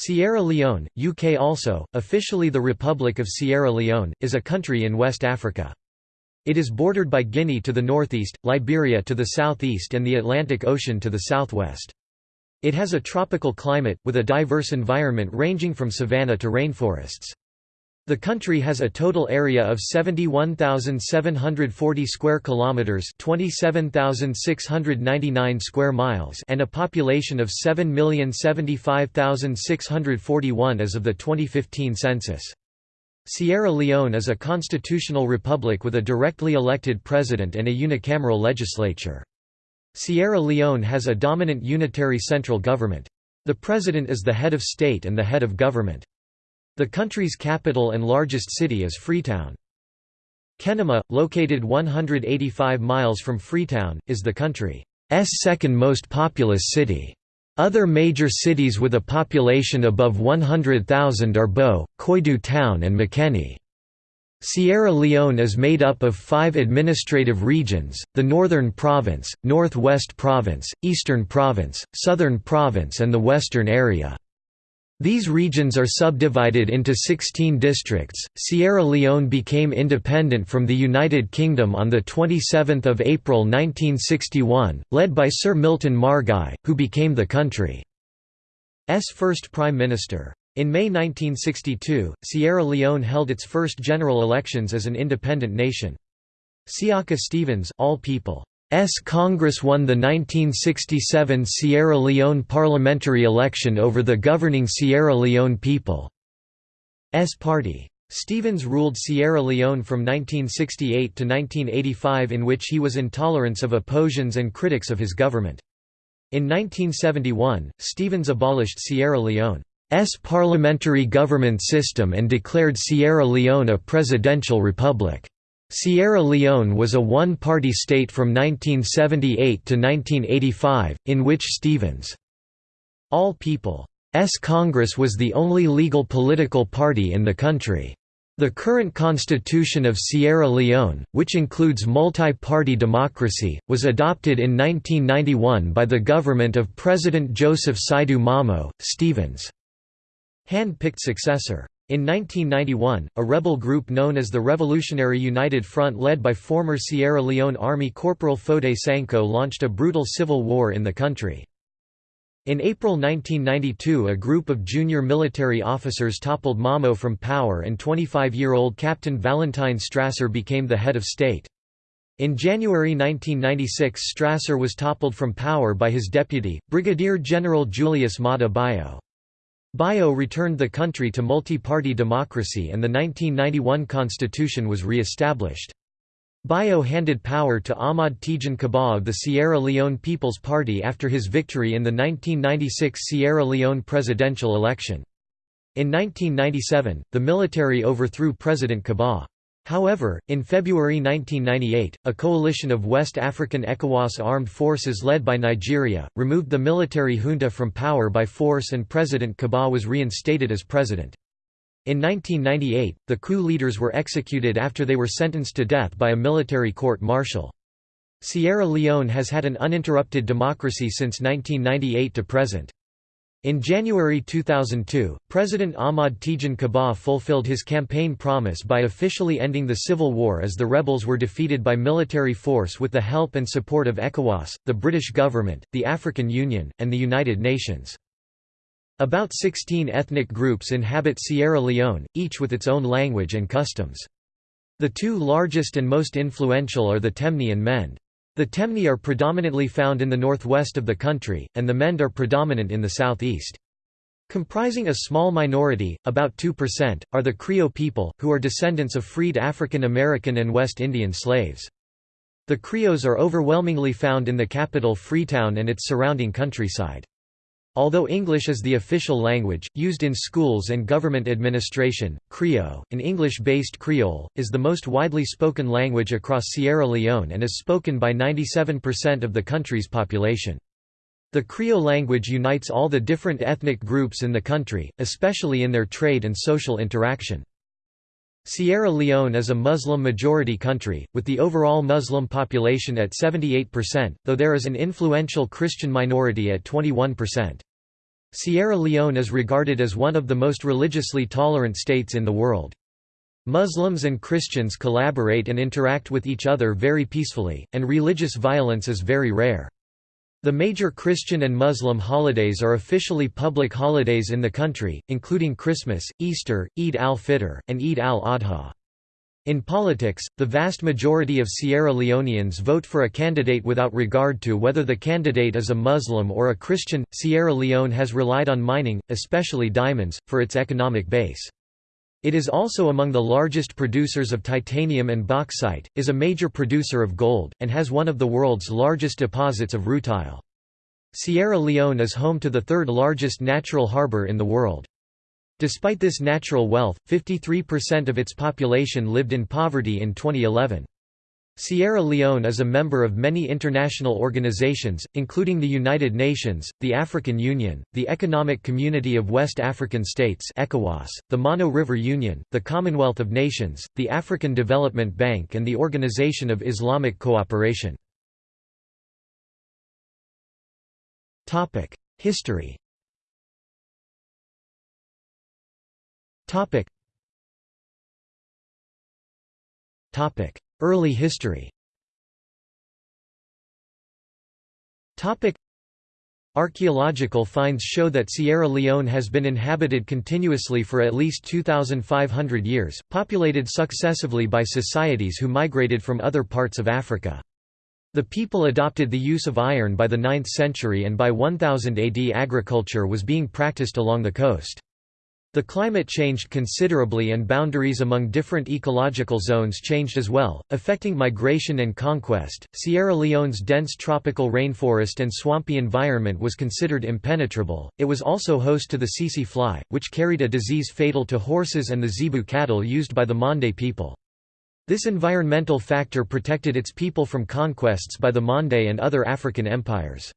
Sierra Leone, UK also, officially the Republic of Sierra Leone, is a country in West Africa. It is bordered by Guinea to the northeast, Liberia to the southeast and the Atlantic Ocean to the southwest. It has a tropical climate, with a diverse environment ranging from savanna to rainforests. The country has a total area of 71,740 square kilometers, 27,699 square miles, and a population of 7,075,641 as of the 2015 census. Sierra Leone is a constitutional republic with a directly elected president and a unicameral legislature. Sierra Leone has a dominant unitary central government. The president is the head of state and the head of government. The country's capital and largest city is Freetown. Kenema, located 185 miles from Freetown, is the country's second most populous city. Other major cities with a population above 100,000 are Bo, Koidu Town and Makeni. Sierra Leone is made up of five administrative regions, the Northern Province, Northwest Province, Eastern Province, Southern Province and the Western Area. These regions are subdivided into 16 districts. Sierra Leone became independent from the United Kingdom on the 27th of April 1961, led by Sir Milton Margai, who became the country's first prime minister. In May 1962, Sierra Leone held its first general elections as an independent nation. Siaka Stevens, all people S Congress won the 1967 Sierra Leone parliamentary election over the governing Sierra Leone People's Party. Stevens ruled Sierra Leone from 1968 to 1985 in which he was intolerant of oppositions and critics of his government. In 1971, Stevens abolished Sierra Leone's parliamentary government system and declared Sierra Leone a presidential republic. Sierra Leone was a one-party state from 1978 to 1985, in which Stevens' All People's Congress was the only legal political party in the country. The current constitution of Sierra Leone, which includes multi-party democracy, was adopted in 1991 by the government of President Joseph Saidu Momoh, Stevens' hand-picked successor. In 1991, a rebel group known as the Revolutionary United Front led by former Sierra Leone Army Corporal Foday Sankoh launched a brutal civil war in the country. In April 1992 a group of junior military officers toppled Momoh from power and 25-year-old Captain Valentine Strasser became the head of state. In January 1996 Strasser was toppled from power by his deputy, Brigadier General Julius Bio. Bio returned the country to multi-party democracy and the 1991 constitution was re-established. Bio handed power to Ahmad Tejan Kabbah of the Sierra Leone People's Party after his victory in the 1996 Sierra Leone presidential election. In 1997, the military overthrew President Kabbah. However, in February 1998, a coalition of West African ECOWAS armed forces led by Nigeria, removed the military junta from power by force and President Kabbah was reinstated as president. In 1998, the coup leaders were executed after they were sentenced to death by a military court-martial. Sierra Leone has had an uninterrupted democracy since 1998 to present. In January 2002, President Ahmad Tejan Kabbah fulfilled his campaign promise by officially ending the civil war as the rebels were defeated by military force with the help and support of ECOWAS, the British government, the African Union, and the United Nations. About 16 ethnic groups inhabit Sierra Leone, each with its own language and customs. The two largest and most influential are the Temne and Mende. The Temne are predominantly found in the northwest of the country, and the Mende are predominant in the southeast. Comprising a small minority, about 2%, are the Creole people, who are descendants of freed African American and West Indian slaves. The Creoles are overwhelmingly found in the capital Freetown and its surrounding countryside. Although English is the official language, used in schools and government administration, Krio, an English-based Creole, is the most widely spoken language across Sierra Leone and is spoken by 97% of the country's population. The Krio language unites all the different ethnic groups in the country, especially in their trade and social interaction. Sierra Leone is a Muslim-majority country, with the overall Muslim population at 78%, though there is an influential Christian minority at 21%. Sierra Leone is regarded as one of the most religiously tolerant states in the world. Muslims and Christians collaborate and interact with each other very peacefully, and religious violence is very rare. The major Christian and Muslim holidays are officially public holidays in the country, including Christmas, Easter, Eid al-Fitr, and Eid al-Adha. In politics, the vast majority of Sierra Leoneans vote for a candidate without regard to whether the candidate is a Muslim or a Christian. Sierra Leone has relied on mining, especially diamonds, for its economic base. It is also among the largest producers of titanium and bauxite, is a major producer of gold, and has one of the world's largest deposits of rutile. Sierra Leone is home to the third largest natural harbor in the world. Despite this natural wealth, 53% of its population lived in poverty in 2011. Sierra Leone is a member of many international organizations, including the United Nations, the African Union, the Economic Community of West African States ECOWAS, the Mano River Union, the Commonwealth of Nations, the African Development Bank and the Organization of Islamic Cooperation. History Early history Archaeological finds show that Sierra Leone has been inhabited continuously for at least 2,500 years, populated successively by societies who migrated from other parts of Africa. The people adopted the use of iron by the 9th century and by 1000 AD agriculture was being practiced along the coast. The climate changed considerably and boundaries among different ecological zones changed as well, affecting migration and conquest. Sierra Leone's dense tropical rainforest and swampy environment was considered impenetrable. It was also host to the tsetse fly, which carried a disease fatal to horses and the zebu cattle used by the Mande people. This environmental factor protected its people from conquests by the Mande and other African empires.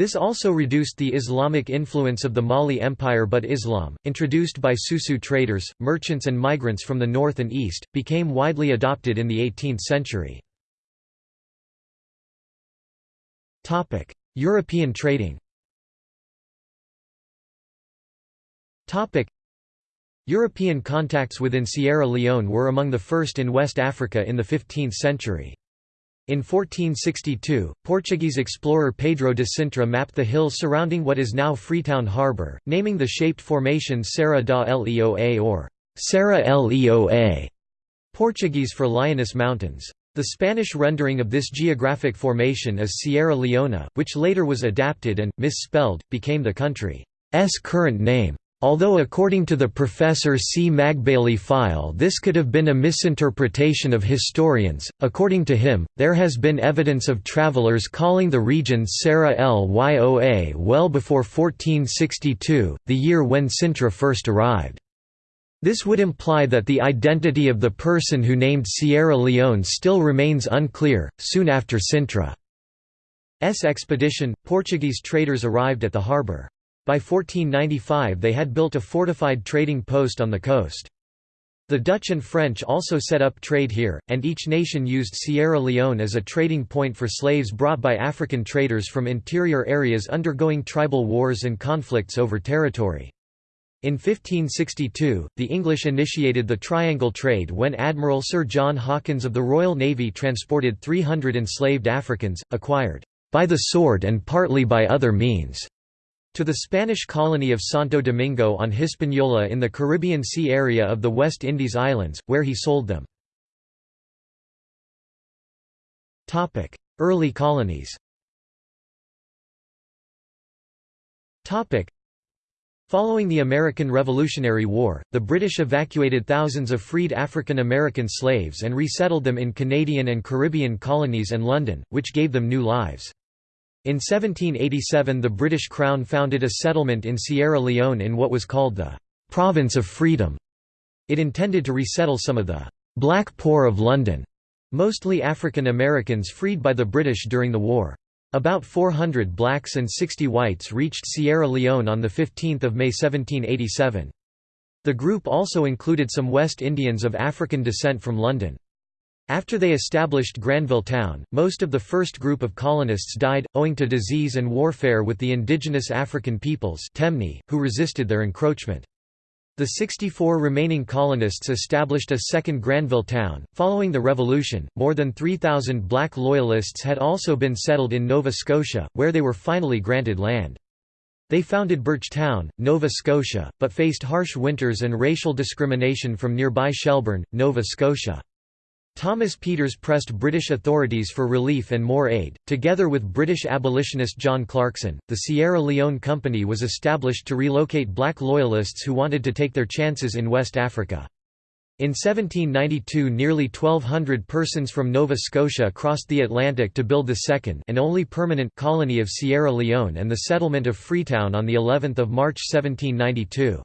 This also reduced the Islamic influence of the Mali Empire but Islam, introduced by Susu traders, merchants and migrants from the north and east, became widely adopted in the 18th century. European trading European contacts within Sierra Leone were among the first in West Africa in the 15th century. In 1462, Portuguese explorer Pedro de Sintra mapped the hills surrounding what is now Freetown Harbour, naming the shaped formation Serra da Leoa or Serra Leoa, Portuguese for Lioness Mountains. The Spanish rendering of this geographic formation is Sierra Leona, which later was adapted and, misspelled, became the country's current name. Although according to the Professor C. Magbaily Fyle this could have been a misinterpretation of historians, according to him, there has been evidence of travelers calling the region Serra Lyoa well before 1462, the year when Sintra first arrived. This would imply that the identity of the person who named Sierra Leone still remains unclear. Soon after Sintra's expedition, Portuguese traders arrived at the harbour. By 1495 they had built a fortified trading post on the coast. The Dutch and French also set up trade here, and each nation used Sierra Leone as a trading point for slaves brought by African traders from interior areas undergoing tribal wars and conflicts over territory. In 1562, the English initiated the Triangle Trade when Admiral Sir John Hawkins of the Royal Navy transported 300 enslaved Africans, acquired by the sword and partly by other means to the Spanish colony of Santo Domingo on Hispaniola in the Caribbean Sea area of the West Indies Islands, where he sold them. Early colonies Following the American Revolutionary War, the British evacuated thousands of freed African American slaves and resettled them in Canadian and Caribbean colonies and London, which gave them new lives. In 1787 the British Crown founded a settlement in Sierra Leone in what was called the «Province of Freedom». It intended to resettle some of the «Black Poor of London», mostly African Americans freed by the British during the war. About 400 blacks and 60 whites reached Sierra Leone on 15 May 1787. The group also included some West Indians of African descent from London. After they established Granville Town, most of the first group of colonists died, owing to disease and warfare with the indigenous African peoples who resisted their encroachment. The 64 remaining colonists established a second Granville town. Following the Revolution, more than 3,000 black loyalists had also been settled in Nova Scotia, where they were finally granted land. They founded Birchtown, Nova Scotia, but faced harsh winters and racial discrimination from nearby Shelburne, Nova Scotia. Thomas Peters pressed British authorities for relief and more aid. Together with British abolitionist John Clarkson, the Sierra Leone Company was established to relocate black loyalists who wanted to take their chances in West Africa. In 1792 nearly 1,200 persons from Nova Scotia crossed the Atlantic to build the second and only permanent colony of Sierra Leone and the settlement of Freetown on of March 1792.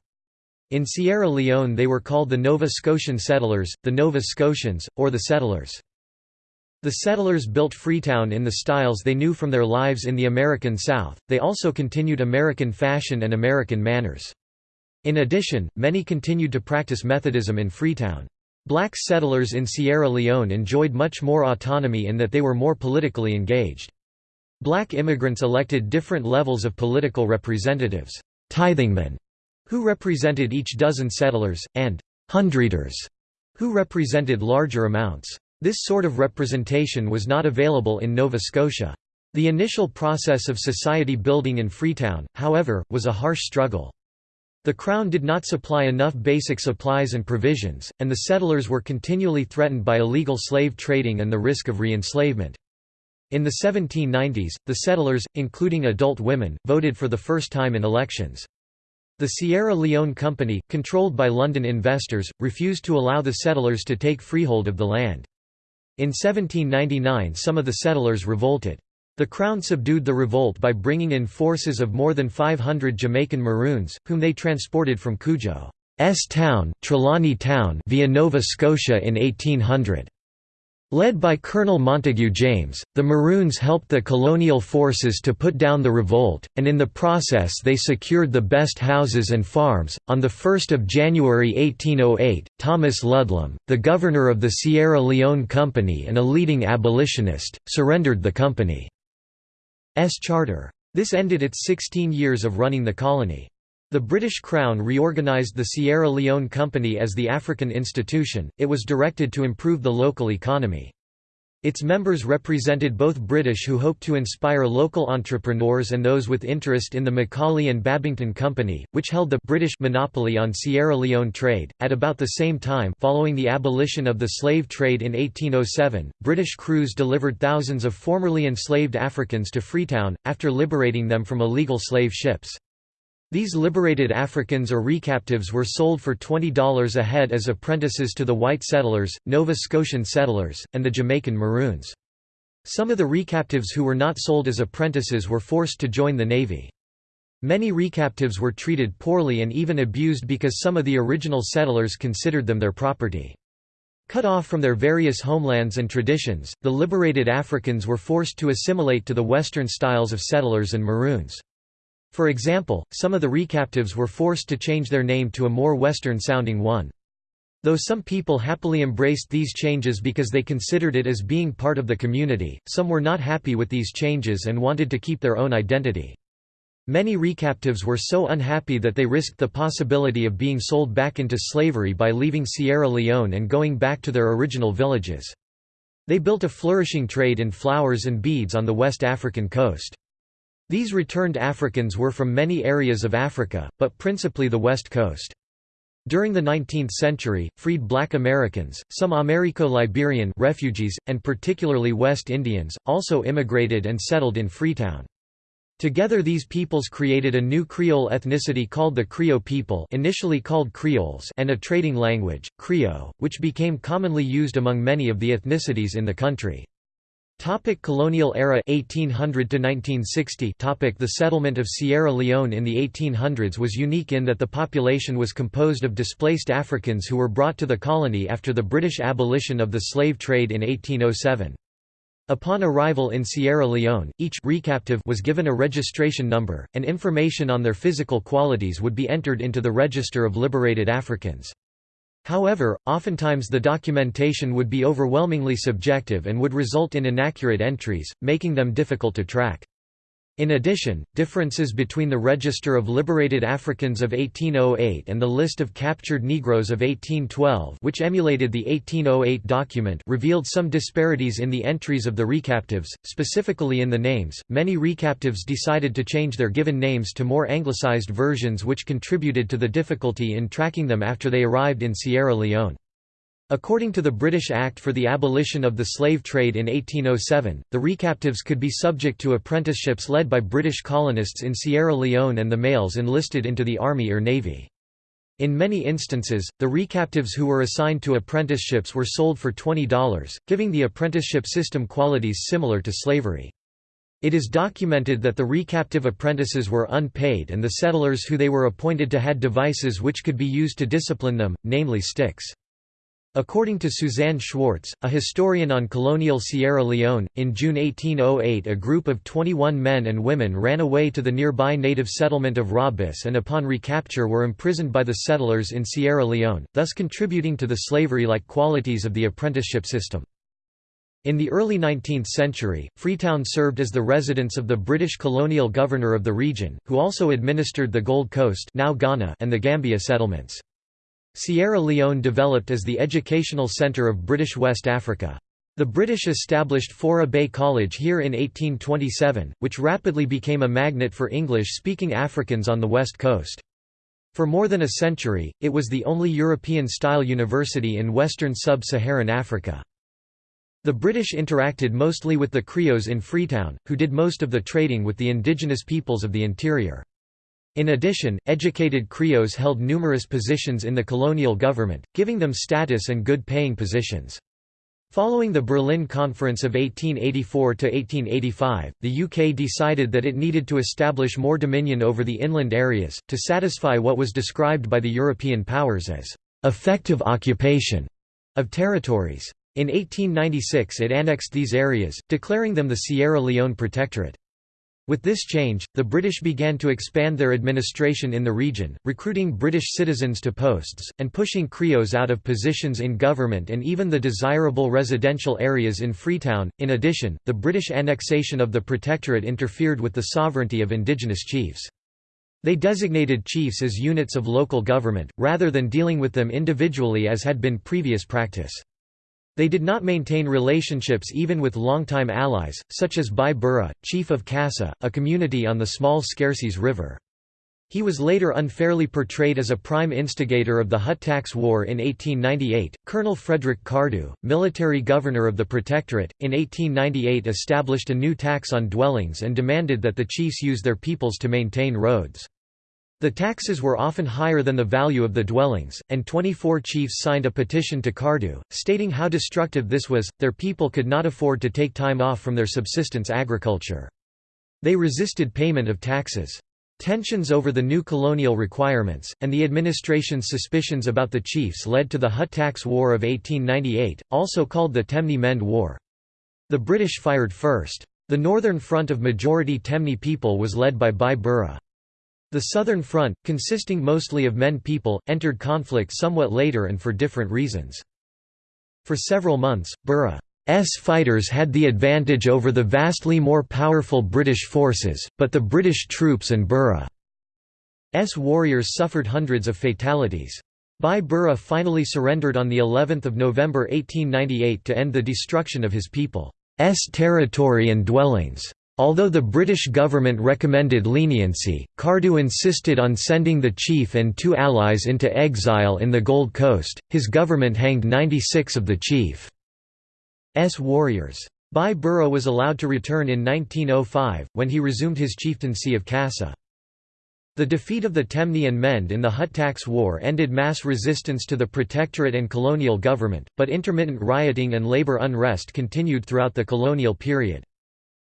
In Sierra Leone they were called the Nova Scotian settlers, the Nova Scotians, or the settlers. The settlers built Freetown in the styles they knew from their lives in the American South, they also continued American fashion and American manners. In addition, many continued to practice Methodism in Freetown. Black settlers in Sierra Leone enjoyed much more autonomy in that they were more politically engaged. Black immigrants elected different levels of political representatives, tithingmen, who represented each dozen settlers, and hundreders, who represented larger amounts. This sort of representation was not available in Nova Scotia. The initial process of society building in Freetown, however, was a harsh struggle. The Crown did not supply enough basic supplies and provisions, and the settlers were continually threatened by illegal slave trading and the risk of re-enslavement. In the 1790s, the settlers, including adult women, voted for the first time in elections. The Sierra Leone Company, controlled by London investors, refused to allow the settlers to take freehold of the land. In 1799 some of the settlers revolted. The Crown subdued the revolt by bringing in forces of more than 500 Jamaican Maroons, whom they transported from Cudjoe's town, Trelawny Town via Nova Scotia in 1800. Led by Colonel Montague James, the Maroons helped the colonial forces to put down the revolt, and in the process they secured the best houses and farms. On 1 January 1808, Thomas Ludlam, the governor of the Sierra Leone Company and a leading abolitionist, surrendered the company's charter. This ended its 16 years of running the colony. The British Crown reorganised the Sierra Leone Company as the African Institution, it was directed to improve the local economy. Its members represented both British who hoped to inspire local entrepreneurs and those with interest in the Macaulay and Babington Company, which held the British monopoly on Sierra Leone trade. At about the same time, following the abolition of the slave trade in 1807, British crews delivered thousands of formerly enslaved Africans to Freetown after liberating them from illegal slave ships. These liberated Africans or recaptives were sold for $20 a head as apprentices to the white settlers, Nova Scotian settlers, and the Jamaican Maroons. Some of the recaptives who were not sold as apprentices were forced to join the Navy. Many recaptives were treated poorly and even abused because some of the original settlers considered them their property. Cut off from their various homelands and traditions, the liberated Africans were forced to assimilate to the Western styles of settlers and Maroons. For example, some of the recaptives were forced to change their name to a more Western-sounding one. Though some people happily embraced these changes because they considered it as being part of the community, some were not happy with these changes and wanted to keep their own identity. Many recaptives were so unhappy that they risked the possibility of being sold back into slavery by leaving Sierra Leone and going back to their original villages. They built a flourishing trade in flowers and beads on the West African coast. These returned Africans were from many areas of Africa, but principally the west coast. During the 19th century, freed black Americans, some Americo-Liberian refugees, and particularly West Indians, also immigrated and settled in Freetown. Together these peoples created a new Creole ethnicity called the Krio people initially called Creoles and a trading language, Krio, which became commonly used among many of the ethnicities in the country. Topic colonial era 1800 to 1960 topic The settlement of Sierra Leone in the 1800s was unique in that the population was composed of displaced Africans who were brought to the colony after the British abolition of the slave trade in 1807. Upon arrival in Sierra Leone, each recaptive was given a registration number, and information on their physical qualities would be entered into the Register of Liberated Africans. However, oftentimes the documentation would be overwhelmingly subjective and would result in inaccurate entries, making them difficult to track. In addition, differences between the Register of Liberated Africans of 1808 and the List of Captured Negroes of 1812 which emulated the 1808 document revealed some disparities in the entries of the recaptives, specifically in the names. Many recaptives decided to change their given names to more anglicized versions which contributed to the difficulty in tracking them after they arrived in Sierra Leone. According to the British Act for the Abolition of the Slave Trade in 1807, the recaptives could be subject to apprenticeships led by British colonists in Sierra Leone and the males enlisted into the army or navy. In many instances, the recaptives who were assigned to apprenticeships were sold for $20, giving the apprenticeship system qualities similar to slavery. It is documented that the recaptive apprentices were unpaid and the settlers who they were appointed to had devices which could be used to discipline them, namely sticks. According to Suzanne Schwarz, a historian on colonial Sierra Leone, in June 1808 a group of 21 men and women ran away to the nearby native settlement of Rabis and upon recapture were imprisoned by the settlers in Sierra Leone, thus contributing to the slavery-like qualities of the apprenticeship system. In the early 19th century, Freetown served as the residence of the British colonial governor of the region, who also administered the Gold Coast now Ghana and the Gambia settlements. Sierra Leone developed as the educational centre of British West Africa. The British established Fourah Bay College here in 1827, which rapidly became a magnet for English-speaking Africans on the west coast. For more than a century, it was the only European-style university in western sub-Saharan Africa. The British interacted mostly with the Creoles in Freetown, who did most of the trading with the indigenous peoples of the interior. In addition, educated Creoles held numerous positions in the colonial government, giving them status and good paying positions. Following the Berlin Conference of 1884–1885, the UK decided that it needed to establish more dominion over the inland areas, to satisfy what was described by the European powers as «effective occupation» of territories. In 1896 it annexed these areas, declaring them the Sierra Leone Protectorate. With this change, the British began to expand their administration in the region, recruiting British citizens to posts, and pushing Creoles out of positions in government and even the desirable residential areas in Freetown. In addition, the British annexation of the Protectorate interfered with the sovereignty of indigenous chiefs. They designated chiefs as units of local government, rather than dealing with them individually as had been previous practice. They did not maintain relationships even with longtime allies, such as Bai Bureh, chief of Kasseh, a community on the small Scarcies River. He was later unfairly portrayed as a prime instigator of the Hut Tax War in 1898. Colonel Frederick Cardew, military governor of the Protectorate, in 1898 established a new tax on dwellings and demanded that the chiefs use their peoples to maintain roads. The taxes were often higher than the value of the dwellings, and 24 chiefs signed a petition to Cardew, stating how destructive this was, their people could not afford to take time off from their subsistence agriculture. They resisted payment of taxes. Tensions over the new colonial requirements, and the administration's suspicions about the chiefs led to the Hut Tax War of 1898, also called the Temne Mende War. The British fired first. The northern front of majority Temne people was led by Bai Bureh. The Southern Front, consisting mostly of Mende people, entered conflict somewhat later and for different reasons. For several months, Bureh's fighters had the advantage over the vastly more powerful British forces, but the British troops and Bureh's warriors suffered hundreds of fatalities. Bai Bureh finally surrendered on the 11th of November 1898 to end the destruction of his people's territory and dwellings. Although the British government recommended leniency, Cardew insisted on sending the chief and two allies into exile in the Gold Coast. His government hanged 96 of the chief's warriors. Bai Bureh was allowed to return in 1905, when he resumed his chieftaincy of Kasseh. The defeat of the Temne and Mende in the Hut Tax War ended mass resistance to the protectorate and colonial government, but intermittent rioting and labor unrest continued throughout the colonial period.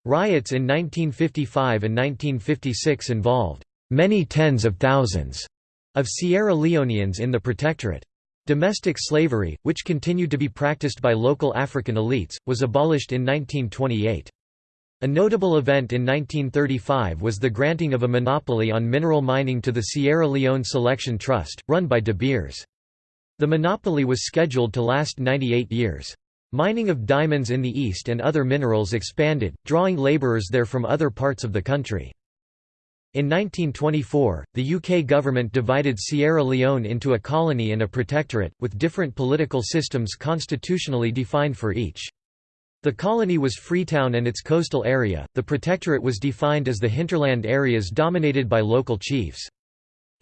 Riots in 1955 and 1956 involved many tens of thousands of Sierra Leoneans in the protectorate. Domestic slavery, which continued to be practiced by local African elites, was abolished in 1928. A notable event in 1935 was the granting of a monopoly on mineral mining to the Sierra Leone Selection Trust, run by De Beers. The monopoly was scheduled to last 98 years. Mining of diamonds in the east and other minerals expanded, drawing labourers there from other parts of the country. In 1924, the UK government divided Sierra Leone into a colony and a protectorate, with different political systems constitutionally defined for each. The colony was Freetown and its coastal area, the protectorate was defined as the hinterland areas dominated by local chiefs.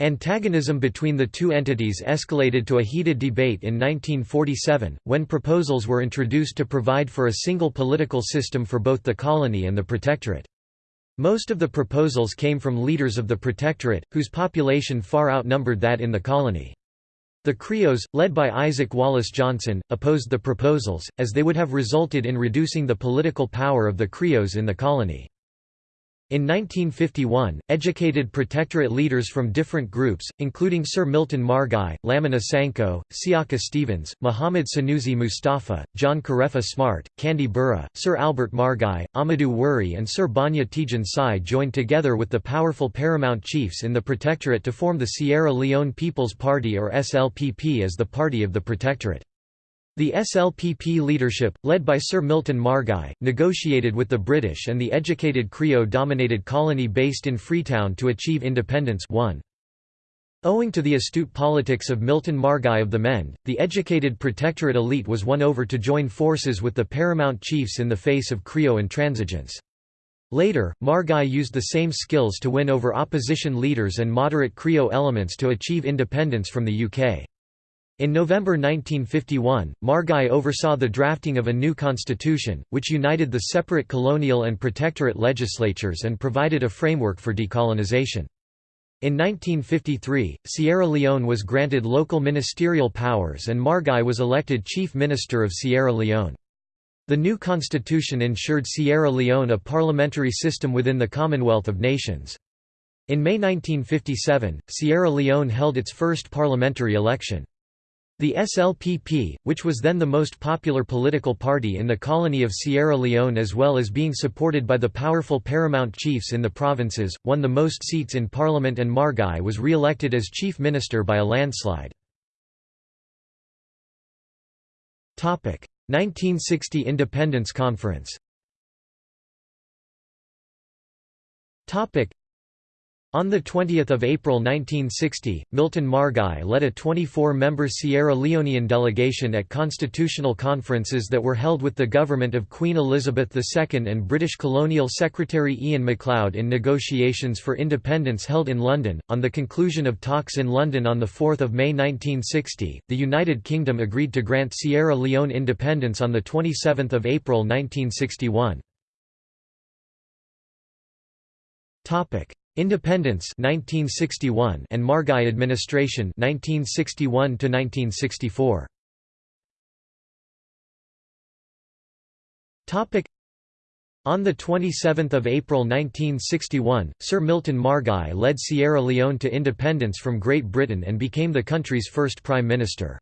Antagonism between the two entities escalated to a heated debate in 1947, when proposals were introduced to provide for a single political system for both the colony and the protectorate. Most of the proposals came from leaders of the protectorate, whose population far outnumbered that in the colony. The Creoles, led by Isaac Wallace Johnson, opposed the proposals, as they would have resulted in reducing the political power of the Creoles in the colony. In 1951, educated protectorate leaders from different groups, including Sir Milton Margai, Lamina Sankoh, Siaka Stevens, Muhammad Sanusi Mustafa, John Karefa Smart, Kande Bureh, Sir Albert Margai, Amadou Wuri and Sir Banya Tijan Sai joined together with the powerful paramount chiefs in the protectorate to form the Sierra Leone People's Party or SLPP as the party of the protectorate. The SLPP leadership, led by Sir Milton Margai, negotiated with the British and the educated Creole-dominated colony based in Freetown to achieve independence 1. Owing to the astute politics of Milton Margai of the Mende, the educated protectorate elite was won over to join forces with the paramount chiefs in the face of Creole intransigence. Later, Margai used the same skills to win over opposition leaders and moderate Creole elements to achieve independence from the UK. In November 1951, Margai oversaw the drafting of a new constitution, which united the separate colonial and protectorate legislatures and provided a framework for decolonization. In 1953, Sierra Leone was granted local ministerial powers and Margai was elected Chief Minister of Sierra Leone. The new constitution ensured Sierra Leone a parliamentary system within the Commonwealth of Nations. In May 1957, Sierra Leone held its first parliamentary election. The SLPP, which was then the most popular political party in the colony of Sierra Leone as well as being supported by the powerful paramount chiefs in the provinces, won the most seats in parliament and Margai was re-elected as chief minister by a landslide. 1960 Independence Conference on 20 April 1960, Milton Margai led a 24-member Sierra Leonean delegation at constitutional conferences that were held with the government of Queen Elizabeth II and British colonial secretary Ian MacLeod in negotiations for independence held in London. On the conclusion of talks in London on 4 May 1960, the United Kingdom agreed to grant Sierra Leone independence on 27 April 1961. Independence 1961 and Margai administration 1961 to 1964 Topic on 27 April 1961, Sir Milton Margai led Sierra Leone to independence from Great Britain and became the country's first prime minister.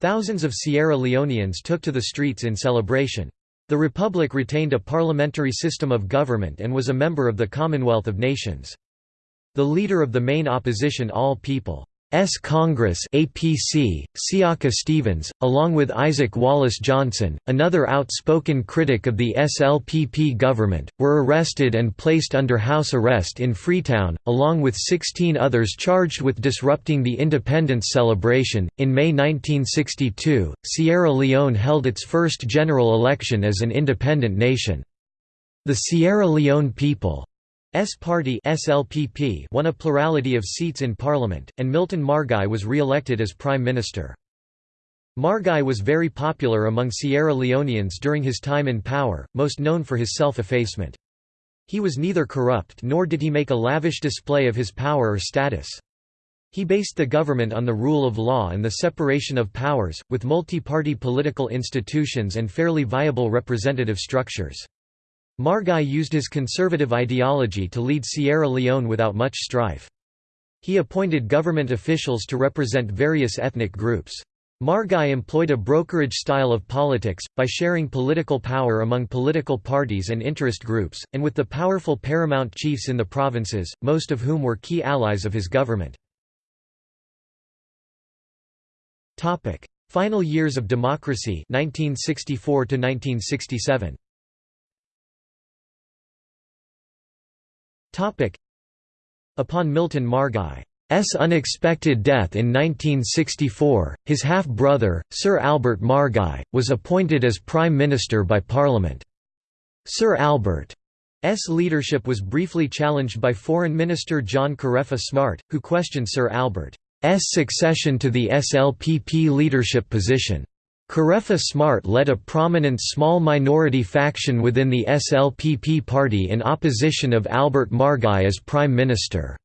Thousands of Sierra Leoneans took to the streets in celebration. The Republic retained a parliamentary system of government and was a member of the Commonwealth of Nations. The leader of the main opposition All People S Congress APC, Siaka Stevens, along with Isaac Wallace Johnson, another outspoken critic of the SLPP government, were arrested and placed under house arrest in Freetown, along with 16 others charged with disrupting the independence celebration. In May 1962, Sierra Leone held its first general election as an independent nation. The Sierra Leone people S party SLPP won a plurality of seats in parliament, and Milton Margai was re-elected as prime minister. Margai was very popular among Sierra Leoneans during his time in power, most known for his self-effacement. He was neither corrupt nor did he make a lavish display of his power or status. He based the government on the rule of law and the separation of powers, with multi-party political institutions and fairly viable representative structures. Margai used his conservative ideology to lead Sierra Leone without much strife. He appointed government officials to represent various ethnic groups. Margai employed a brokerage style of politics, by sharing political power among political parties and interest groups, and with the powerful paramount chiefs in the provinces, most of whom were key allies of his government. Final years of democracy 1964 to 1967 Upon Milton Margai's unexpected death in 1964, his half-brother, Sir Albert Margai, was appointed as Prime Minister by Parliament. Sir Albert's leadership was briefly challenged by Foreign Minister John Karefa Smart, who questioned Sir Albert's succession to the SLPP leadership position. Karefa Smart led a prominent small minority faction within the SLPP party in opposition of Albert Margai as Prime Minister.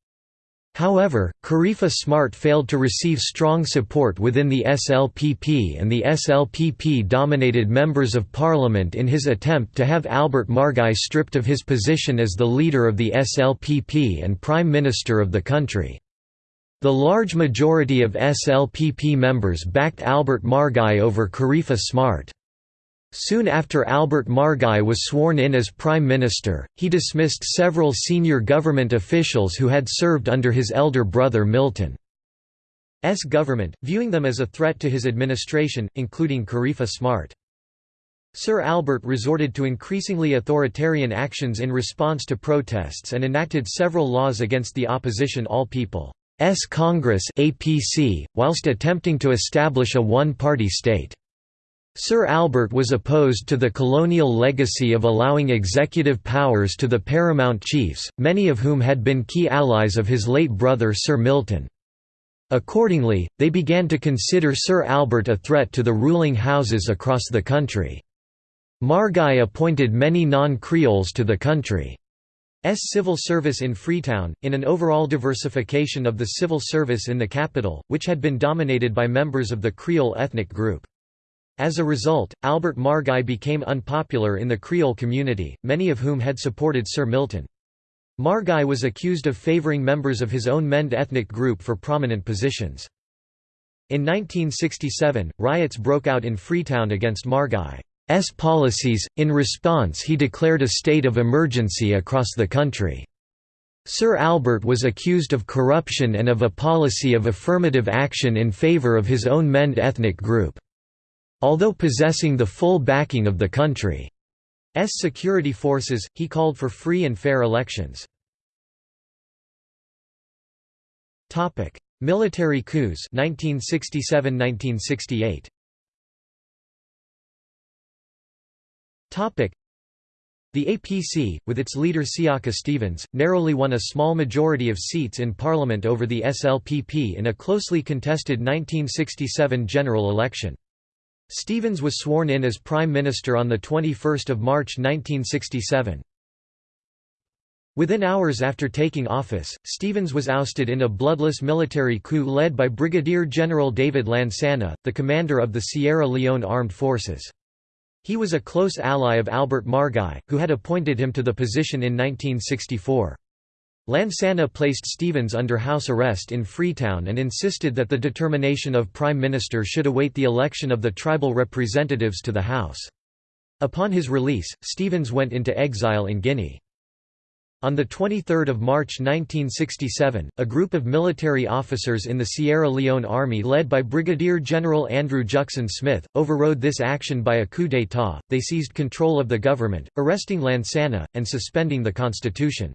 However, Karefa Smart failed to receive strong support within the SLPP and the SLPP dominated members of parliament in his attempt to have Albert Margai stripped of his position as the leader of the SLPP and Prime Minister of the country. The large majority of SLPP members backed Albert Margai over Karefa Smart. Soon after Albert Margai was sworn in as Prime Minister, he dismissed several senior government officials who had served under his elder brother Milton's government, viewing them as a threat to his administration, including Karefa Smart. Sir Albert resorted to increasingly authoritarian actions in response to protests and enacted several laws against the opposition All People's Congress APC, whilst attempting to establish a one-party state. Sir Albert was opposed to the colonial legacy of allowing executive powers to the paramount chiefs, many of whom had been key allies of his late brother Sir Milton. Accordingly, they began to consider Sir Albert a threat to the ruling houses across the country. Margai appointed many non-Creoles to the country's civil service in Freetown, in an overall diversification of the civil service in the capital, which had been dominated by members of the Creole ethnic group. As a result, Albert Margai became unpopular in the Creole community, many of whom had supported Sir Milton. Margai was accused of favouring members of his own Mende ethnic group for prominent positions. In 1967, riots broke out in Freetown against Margai's policies, in response he declared a state of emergency across the country. Sir Albert was accused of corruption and of a policy of affirmative action in favour of his own Mende ethnic group. Although possessing the full backing of the country's security forces, he called for free and fair elections. Military coups 1967–1968 the APC, with its leader Siaka Stevens, narrowly won a small majority of seats in parliament over the SLPP in a closely contested 1967 general election. Stevens was sworn in as Prime Minister on 21 March 1967. Within hours after taking office, Stevens was ousted in a bloodless military coup led by Brigadier General David Lansana, the commander of the Sierra Leone Armed Forces. He was a close ally of Albert Margai, who had appointed him to the position in 1964. Lansana placed Stevens under house arrest in Freetown and insisted that the determination of Prime Minister should await the election of the tribal representatives to the House. Upon his release, Stevens went into exile in Guinea. On 23 March 1967, a group of military officers in the Sierra Leone Army led by Brigadier General Andrew Juxon Smith, overrode this action by a coup d'état, they seized control of the government, arresting Lansana, and suspending the constitution.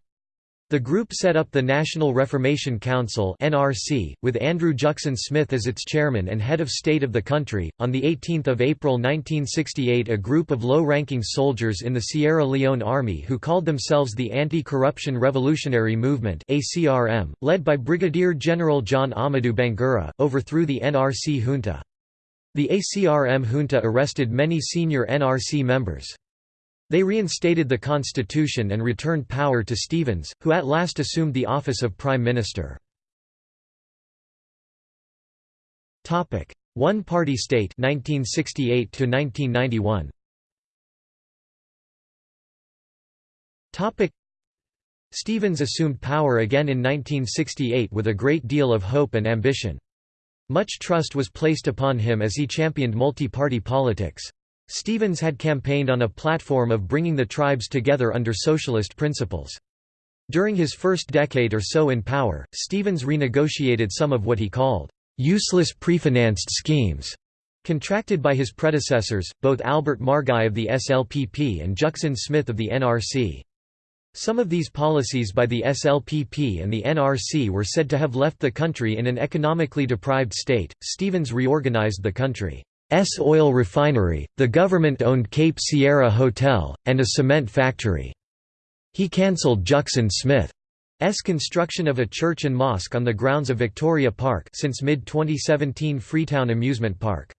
The group set up the National Reformation Council (NRC), with Andrew Juxon Smith as its chairman and head of state of the country. On the 18th of April 1968, a group of low-ranking soldiers in the Sierra Leone Army who called themselves the Anti-Corruption Revolutionary Movement (ACRM), led by Brigadier General John Amadou Bangura, overthrew the NRC junta. The ACRM junta arrested many senior NRC members. They reinstated the constitution and returned power to Stevens, who at last assumed the office of Prime Minister. One-party state 1968 to 1991. Stevens assumed power again in 1968 with a great deal of hope and ambition. Much trust was placed upon him as he championed multi-party politics. Stevens had campaigned on a platform of bringing the tribes together under socialist principles. During his first decade or so in power, Stevens renegotiated some of what he called useless prefinanced schemes contracted by his predecessors, both Albert Margai of the SLPP and Juxon Smith of the NRC. Some of these policies by the SLPP and the NRC were said to have left the country in an economically deprived state. Stevens reorganized the country's oil refinery, the government owned Cape Sierra Hotel, and a cement factory. He cancelled Juxon Smith's construction of a church and mosque on the grounds of Victoria Park since mid-2017 Freetown Amusement Park.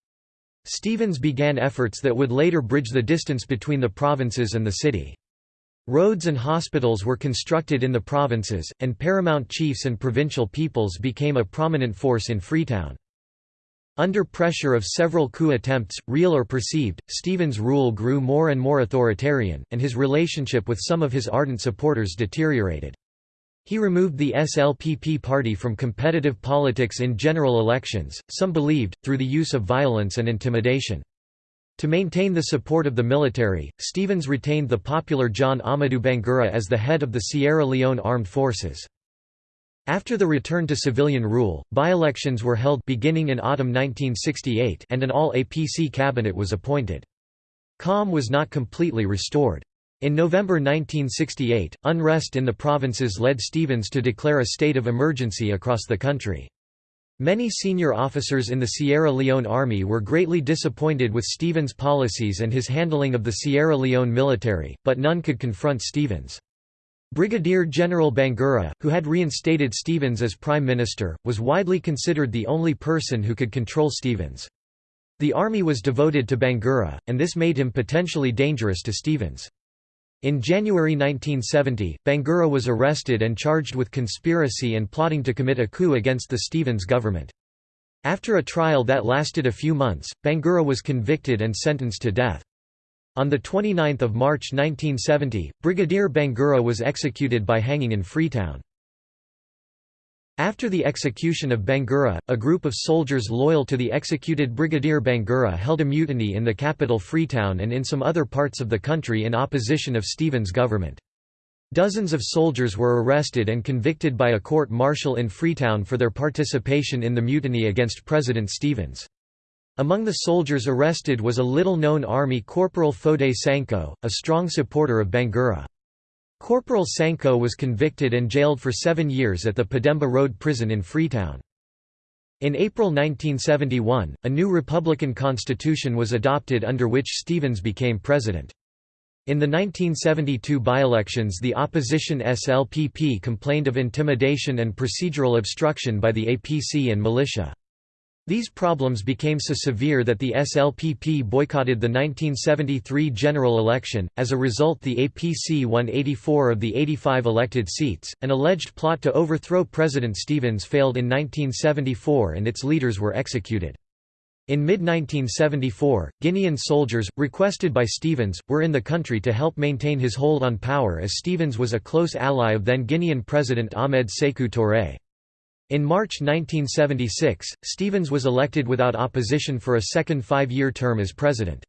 Stevens began efforts that would later bridge the distance between the provinces and the city. Roads and hospitals were constructed in the provinces, and paramount chiefs and provincial peoples became a prominent force in Freetown. Under pressure of several coup attempts, real or perceived, Stevens' rule grew more and more authoritarian, and his relationship with some of his ardent supporters deteriorated. He removed the SLPP party from competitive politics in general elections, some believed, through the use of violence and intimidation. To maintain the support of the military, Stevens retained the popular John Amadou Bangura as the head of the Sierra Leone Armed Forces. After the return to civilian rule, by-elections were held beginning in autumn 1968 and an all-APC cabinet was appointed. Calm was not completely restored. In November 1968, unrest in the provinces led Stevens to declare a state of emergency across the country. Many senior officers in the Sierra Leone Army were greatly disappointed with Stevens' policies and his handling of the Sierra Leone military, but none could confront Stevens. Brigadier General Bangura, who had reinstated Stevens as Prime Minister, was widely considered the only person who could control Stevens. The army was devoted to Bangura, and this made him potentially dangerous to Stevens. In January 1970, Bangura was arrested and charged with conspiracy and plotting to commit a coup against the Stevens government. After a trial that lasted a few months, Bangura was convicted and sentenced to death. On 29 March 1970, Brigadier Bangura was executed by hanging in Freetown. After the execution of Bangura, a group of soldiers loyal to the executed Brigadier Bangura held a mutiny in the capital Freetown and in some other parts of the country in opposition of Stevens' government. Dozens of soldiers were arrested and convicted by a court-martial in Freetown for their participation in the mutiny against President Stevens. Among the soldiers arrested was a little-known Army Corporal Foday Sankoh, a strong supporter of Bangura. Corporal Sankoh was convicted and jailed for seven years at the Pademba Road prison in Freetown. In April 1971, a new Republican constitution was adopted under which Stevens became president. In the 1972 by-elections the opposition SLPP complained of intimidation and procedural obstruction by the APC and militia. These problems became so severe that the SLPP boycotted the 1973 general election. As a result, the APC won 84 of the 85 elected seats. An alleged plot to overthrow President Stevens failed in 1974 and its leaders were executed. In mid-1974, Guinean soldiers, requested by Stevens, were in the country to help maintain his hold on power as Stevens was a close ally of then Guinean President Ahmed Sékou Touré. In March 1976, Stevens was elected without opposition for a second five-year term as president.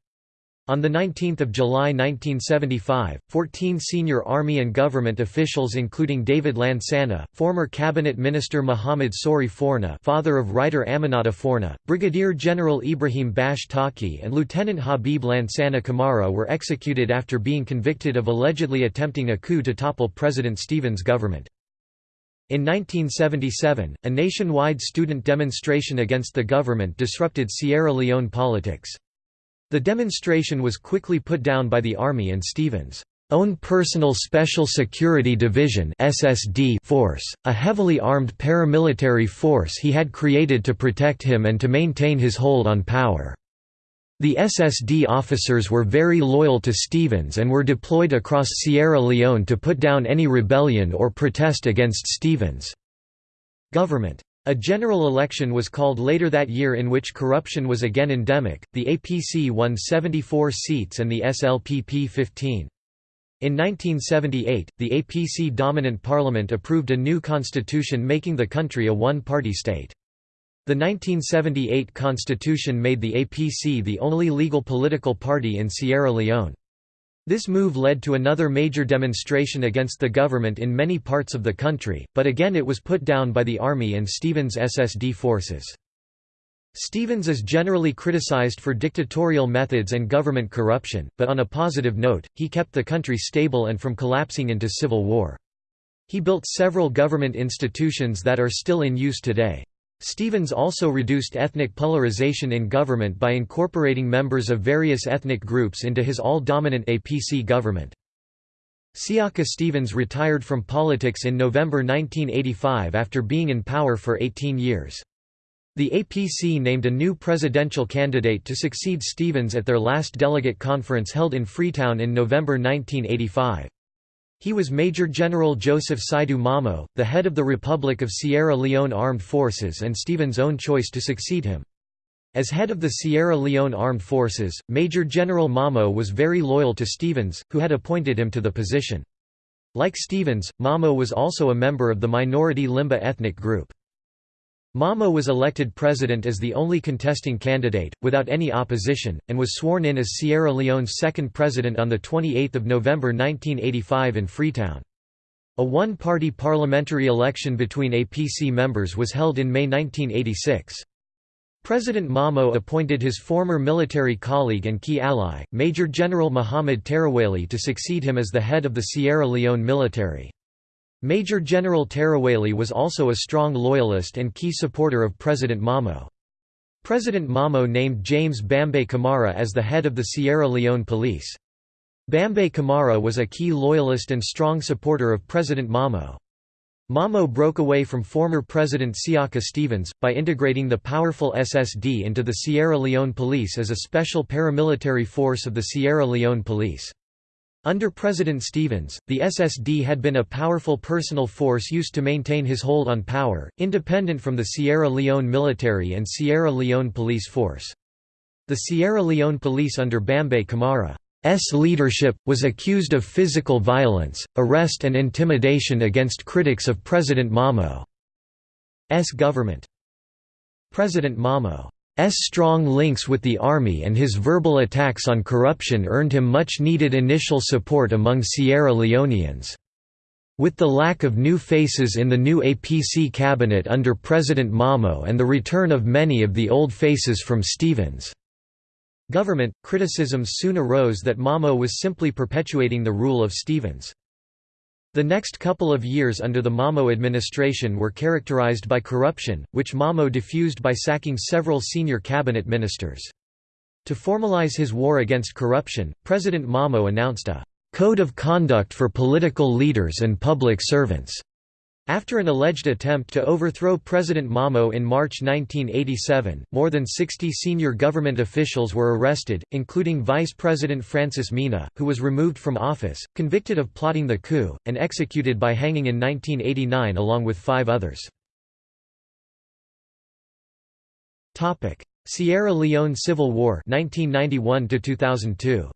On 19 July 1975, 14 senior army and government officials including David Lansana, former cabinet minister Muhammad Sori Forna father of writer Aminata Forna, Brigadier General Ibrahim Bash Taqi and Lieutenant Habib Lansana Kamara were executed after being convicted of allegedly attempting a coup to topple President Stevens' government. In 1977, a nationwide student demonstration against the government disrupted Sierra Leone politics. The demonstration was quickly put down by the Army and Stevens' own Personal Special Security Division (SSD) force, a heavily armed paramilitary force he had created to protect him and to maintain his hold on power. The SSD officers were very loyal to Stevens and were deployed across Sierra Leone to put down any rebellion or protest against Stevens' government. A general election was called later that year in which corruption was again endemic. The APC won 74 seats and the SLPP 15. In 1978, the APC dominant parliament approved a new constitution making the country a one-party state. The 1978 constitution made the APC the only legal political party in Sierra Leone. This move led to another major demonstration against the government in many parts of the country, but again it was put down by the army and Stevens' SSD forces. Stevens is generally criticized for dictatorial methods and government corruption, but on a positive note, he kept the country stable and from collapsing into civil war. He built several government institutions that are still in use today. Stevens also reduced ethnic polarization in government by incorporating members of various ethnic groups into his all-dominant APC government. Siaka Stevens retired from politics in November 1985 after being in power for 18 years. The APC named a new presidential candidate to succeed Stevens at their last delegate conference held in Freetown in November 1985. He was Major General Joseph Saidu Momoh, the head of the Republic of Sierra Leone Armed Forces and Stevens' own choice to succeed him. As head of the Sierra Leone Armed Forces, Major General Momoh was very loyal to Stevens, who had appointed him to the position. Like Stevens, Momoh was also a member of the minority Limba ethnic group. Momoh was elected president as the only contesting candidate, without any opposition, and was sworn in as Sierra Leone's second president on 28 November 1985 in Freetown. A one-party parliamentary election between APC members was held in May 1986. President Momoh appointed his former military colleague and key ally, Major General Muhammad Tarawele to succeed him as the head of the Sierra Leone military. Major General Tarawele was also a strong loyalist and key supporter of President Momoh. President Momoh named James Bambe Kamara as the head of the Sierra Leone Police. Bambe Kamara was a key loyalist and strong supporter of President Momoh. Momoh broke away from former President Siaka Stevens, by integrating the powerful SSD into the Sierra Leone Police as a special paramilitary force of the Sierra Leone Police. Under President Stevens, the SSD had been a powerful personal force used to maintain his hold on power, independent from the Sierra Leone military and Sierra Leone police force. The Sierra Leone police under Bambe Kamara's leadership, was accused of physical violence, arrest and intimidation against critics of President Momoh's government. President Momoh strong links with the army and his verbal attacks on corruption earned him much-needed initial support among Sierra Leoneans. With the lack of new faces in the new APC cabinet under President Momoh and the return of many of the old faces from Stevens' government, criticisms soon arose that Momoh was simply perpetuating the rule of Stevens. The next couple of years under the Momoh administration were characterized by corruption, which Momoh diffused by sacking several senior cabinet ministers. To formalize his war against corruption, President Momoh announced a «code of conduct for political leaders and public servants» After an alleged attempt to overthrow President Momoh in March 1987, more than 60 senior government officials were arrested, including Vice President Francis Minah, who was removed from office, convicted of plotting the coup, and executed by hanging in 1989 along with five others. Sierra Leone Civil War 1991 2002.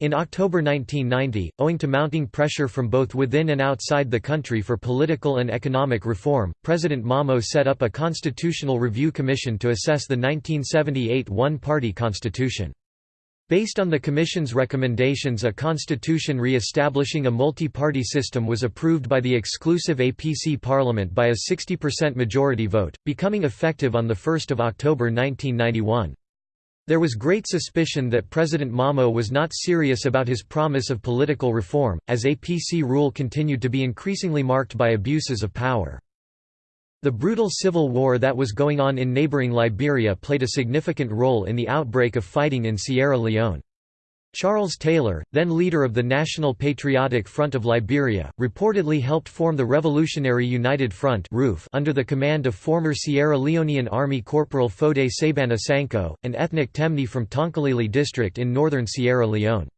In October 1990, owing to mounting pressure from both within and outside the country for political and economic reform, President Momoh set up a Constitutional Review Commission to assess the 1978 one-party constitution. Based on the Commission's recommendations a constitution re-establishing a multi-party system was approved by the exclusive APC Parliament by a 60% majority vote, becoming effective on 1 October 1991. There was great suspicion that President Momoh was not serious about his promise of political reform, as APC rule continued to be increasingly marked by abuses of power. The brutal civil war that was going on in neighboring Liberia played a significant role in the outbreak of fighting in Sierra Leone. Charles Taylor, then leader of the National Patriotic Front of Liberia, reportedly helped form the Revolutionary United Front under the command of former Sierra Leonean Army Corporal Foday Saybana Sankoh, an ethnic Temne from Tonkolili district in northern Sierra Leone.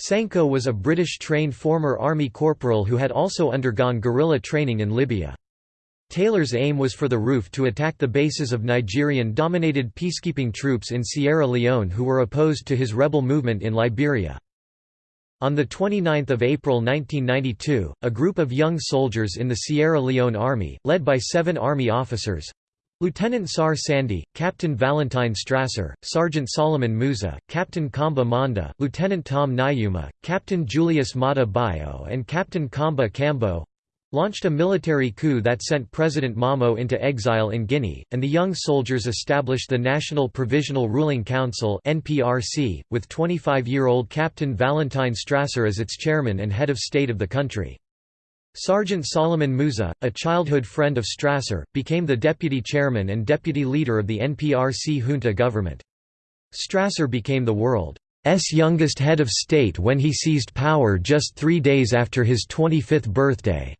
Sankoh was a British-trained former Army corporal who had also undergone guerrilla training in Libya. Taylor's aim was for the RUF to attack the bases of Nigerian-dominated peacekeeping troops in Sierra Leone who were opposed to his rebel movement in Liberia. On 29 April 1992, a group of young soldiers in the Sierra Leone Army, led by seven Army officers, Lieutenant Sahr Sandy, Captain Valentine Strasser, Sergeant Solomon Musa, Captain Komba Mondeh, Lieutenant Tom Nyuma, Captain Julius Maada Bio and Captain Komba Kambo, launched a military coup that sent President Momoh into exile in Guinea, and the young soldiers established the National Provisional Ruling Council with 25-year-old Captain Valentine Strasser as its chairman and head of state of the country. Sergeant Solomon Musa, a childhood friend of Strasser, became the deputy chairman and deputy leader of the NPRC junta government. Strasser became the world's youngest head of state when he seized power just three days after his 25th birthday.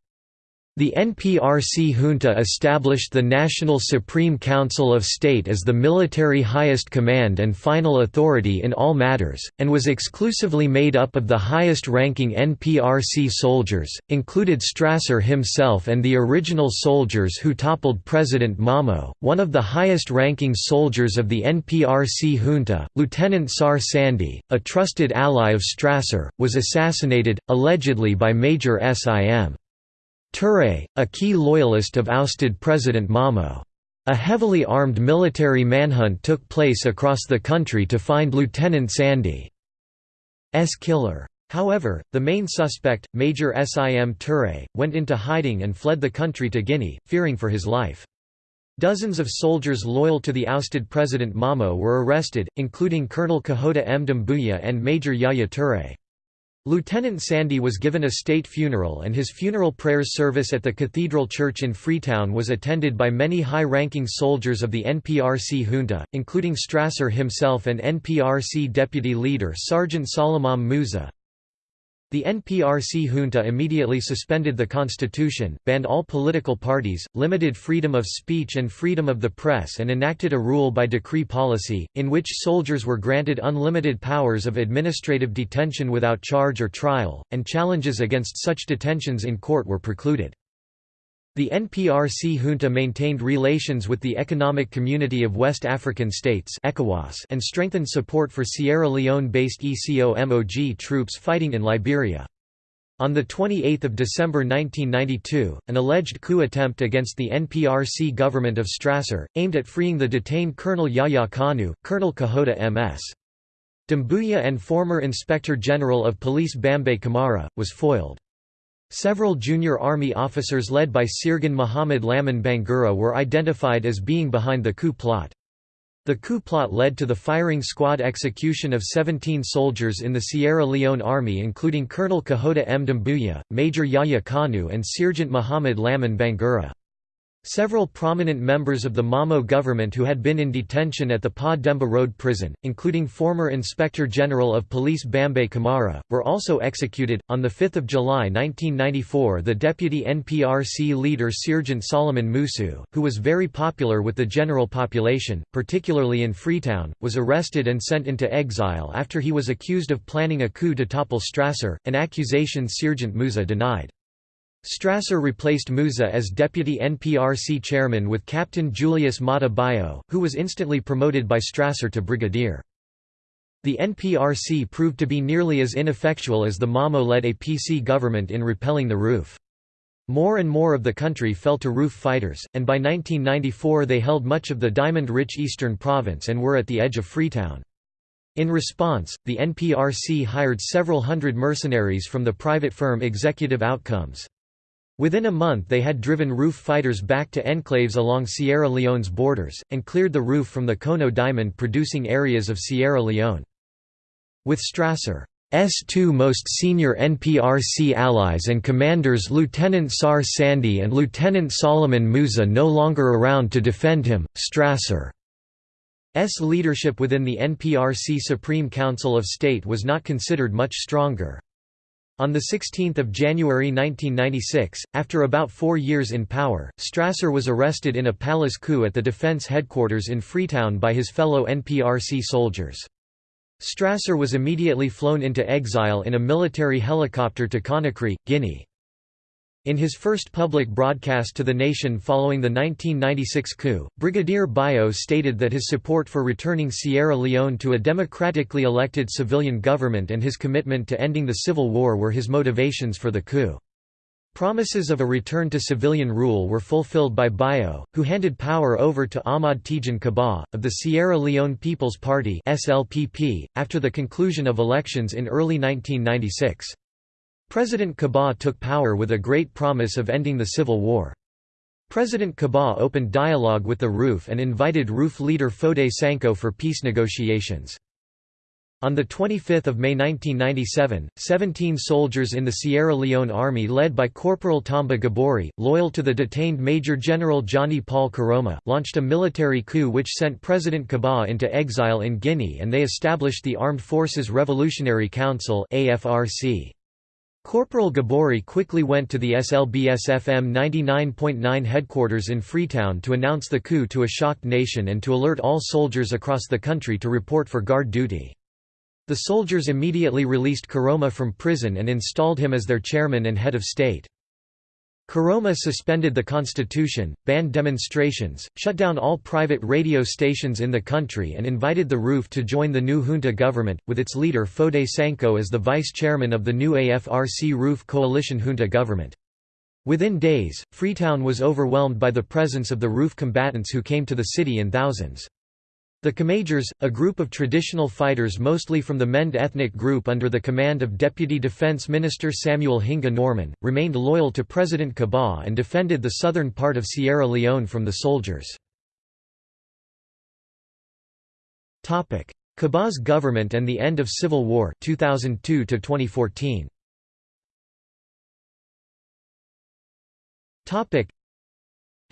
The NPRC junta established the National Supreme Council of State as the military highest command and final authority in all matters, and was exclusively made up of the highest-ranking NPRC soldiers, included Strasser himself and the original soldiers who toppled President Momoh. One of the highest-ranking soldiers of the NPRC junta, Lieutenant Sahr Sandy, a trusted ally of Strasser, was assassinated, allegedly by Major Sim. Touré, a key loyalist of ousted President Momoh. A heavily armed military manhunt took place across the country to find Lieutenant Sandy's killer. However, the main suspect, Major Sim Touré, went into hiding and fled the country to Guinea, fearing for his life. Dozens of soldiers loyal to the ousted President Momoh were arrested, including Colonel Kahota M. Doumbouya and Major Yaya Touré. Lieutenant Sandy was given a state funeral and his funeral prayers service at the Cathedral Church in Freetown was attended by many high-ranking soldiers of the NPRC junta, including Strasser himself and NPRC deputy leader Sergeant Solomon Musa. The NPRC junta immediately suspended the constitution, banned all political parties, limited freedom of speech and freedom of the press and enacted a rule by decree policy, in which soldiers were granted unlimited powers of administrative detention without charge or trial, and challenges against such detentions in court were precluded. The NPRC junta maintained relations with the Economic Community of West African States and strengthened support for Sierra Leone-based ECOMOG troops fighting in Liberia. On 28 December 1992, an alleged coup attempt against the NPRC government of Strasser, aimed at freeing the detained Colonel Yahya Kanu, Colonel Kahota M.S. Doumbouya and former Inspector General of Police Bambe Kamara, was foiled. Several junior army officers led by Sirgan Muhammad Lamin Bangura were identified as being behind the coup plot. The coup plot led to the firing squad execution of 17 soldiers in the Sierra Leone Army including Colonel Kahota M. Doumbouya, Major Yahya Kanu and Sergeant Muhammad Lamin Bangura. Several prominent members of the Momoh government who had been in detention at the Pademba Road prison, including former Inspector General of Police Bambe Kamara, were also executed. On 5 July 1994, the deputy NPRC leader Sergeant Solomon Musa, who was very popular with the general population, particularly in Freetown, was arrested and sent into exile after he was accused of planning a coup to topple Strasser, an accusation Sergeant Musa denied. Strasser replaced Musa as deputy NPRC chairman with Captain Julius Maada Bio, who was instantly promoted by Strasser to brigadier. The NPRC proved to be nearly as ineffectual as the Momoh-led APC government in repelling the RUF. More and more of the country fell to RUF fighters, and by 1994 they held much of the diamond-rich eastern province and were at the edge of Freetown. In response, the NPRC hired several hundred mercenaries from the private firm Executive Outcomes. Within a month they had driven RUF fighters back to enclaves along Sierra Leone's borders, and cleared the RUF from the Kono diamond-producing areas of Sierra Leone. With Strasser's two most senior NPRC allies and commanders Lieutenant Sahr Sandy and Lieutenant Solomon Musa no longer around to defend him, Strasser's leadership within the NPRC Supreme Council of State was not considered much stronger. On 16 January 1996, after about four years in power, Strasser was arrested in a palace coup at the defense headquarters in Freetown by his fellow NPRC soldiers. Strasser was immediately flown into exile in a military helicopter to Conakry, Guinea. In his first public broadcast to the nation following the 1996 coup, Brigadier Bio stated that his support for returning Sierra Leone to a democratically elected civilian government and his commitment to ending the civil war were his motivations for the coup. Promises of a return to civilian rule were fulfilled by Bio, who handed power over to Ahmad Tejan Kabbah, of the Sierra Leone People's Party after the conclusion of elections in early 1996. President Kabbah took power with a great promise of ending the civil war. President Kabbah opened dialogue with the RUF and invited RUF leader Foday Sankoh for peace negotiations. On 25 May 1997, 17 soldiers in the Sierra Leone Army led by Corporal Tamba Gborie, loyal to the detained Major General Johnny Paul Koroma, launched a military coup which sent President Kabbah into exile in Guinea and they established the Armed Forces Revolutionary Council Corporal Gborie quickly went to the SLBS FM 99.9 headquarters in Freetown to announce the coup to a shocked nation and to alert all soldiers across the country to report for guard duty. The soldiers immediately released Koroma from prison and installed him as their chairman and head of state. Koroma suspended the constitution, banned demonstrations, shut down all private radio stations in the country and invited the RUF to join the new junta government, with its leader Foday Sankoh as the vice-chairman of the new AFRC-RUF coalition junta government. Within days, Freetown was overwhelmed by the presence of the RUF combatants who came to the city in thousands. The Kamajors, a group of traditional fighters mostly from the Mende ethnic group under the command of Deputy Defense Minister Samuel Hinga Norman, remained loyal to President Kabbah and defended the southern part of Sierra Leone from the soldiers. Kabbah's government and the end of civil war 2002 -2014.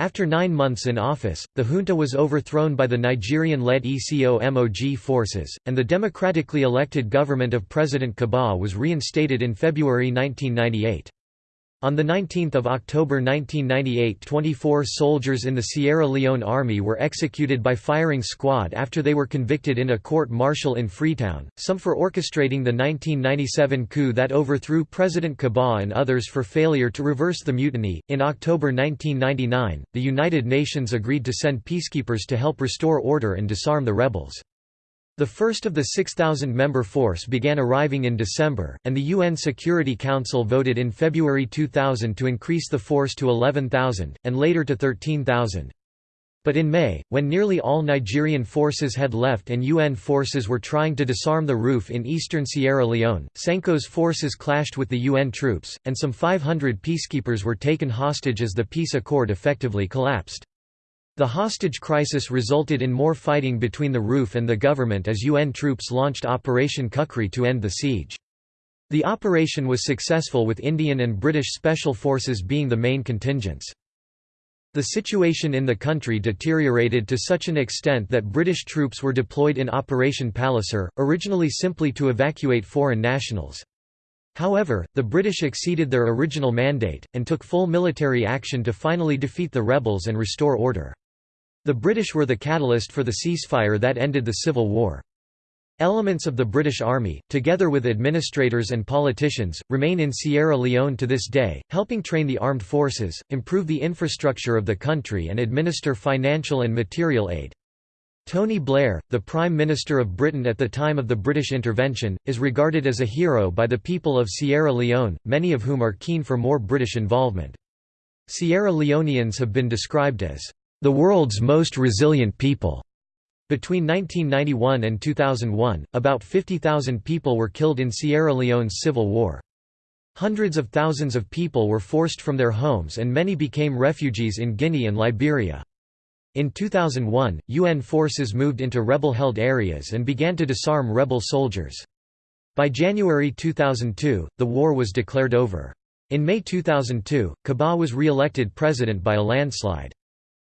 After nine months in office, the junta was overthrown by the Nigerian-led ECOMOG forces, and the democratically elected government of President Kabbah was reinstated in February 1998. On 19 October 1998 24 soldiers in the Sierra Leone Army were executed by firing squad after they were convicted in a court-martial in Freetown, some for orchestrating the 1997 coup that overthrew President Kabbah and others for failure to reverse the mutiny. In October 1999, the United Nations agreed to send peacekeepers to help restore order and disarm the rebels. The first of the 6,000-member force began arriving in December, and the UN Security Council voted in February 2000 to increase the force to 11,000, and later to 13,000. But in May, when nearly all Nigerian forces had left and UN forces were trying to disarm the RUF in eastern Sierra Leone, Sankoh's forces clashed with the UN troops, and some 500 peacekeepers were taken hostage as the peace accord effectively collapsed. The hostage crisis resulted in more fighting between the RUF and the government as UN troops launched Operation Kukri to end the siege. The operation was successful with Indian and British special forces being the main contingents. The situation in the country deteriorated to such an extent that British troops were deployed in Operation Palliser, originally simply to evacuate foreign nationals. However, the British exceeded their original mandate, and took full military action to finally defeat the rebels and restore order. The British were the catalyst for the ceasefire that ended the Civil War. Elements of the British Army, together with administrators and politicians, remain in Sierra Leone to this day, helping train the armed forces, improve the infrastructure of the country and administer financial and material aid. Tony Blair, the Prime Minister of Britain at the time of the British intervention, is regarded as a hero by the people of Sierra Leone, many of whom are keen for more British involvement. Sierra Leoneans have been described as the world's most resilient people. Between 1991 and 2001, about 50,000 people were killed in Sierra Leone's civil war. Hundreds of thousands of people were forced from their homes and many became refugees in Guinea and Liberia. In 2001, UN forces moved into rebel-held areas and began to disarm rebel soldiers. By January 2002, the war was declared over. In May 2002, Kabbah was re-elected president by a landslide.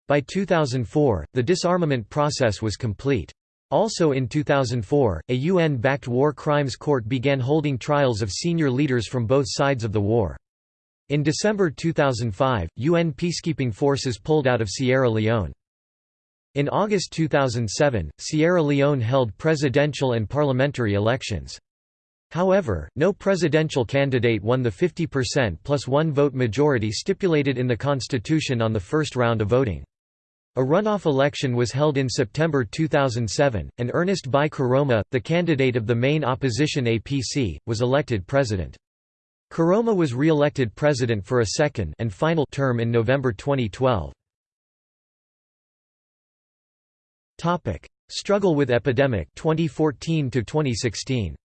By 2004, the disarmament process was complete. Also in 2004, a UN-backed war crimes court began holding trials of senior leaders from both sides of the war. In December 2005, UN peacekeeping forces pulled out of Sierra Leone. In August 2007, Sierra Leone held presidential and parliamentary elections. However, no presidential candidate won the 50% plus one vote majority stipulated in the constitution on the first round of voting. A runoff election was held in September 2007, and Ernest Bai Koroma, the candidate of the main opposition APC, was elected president. Koroma was re-elected president for a second and final term in November 2012. Topic: Struggle with epidemic 2014 to 2016.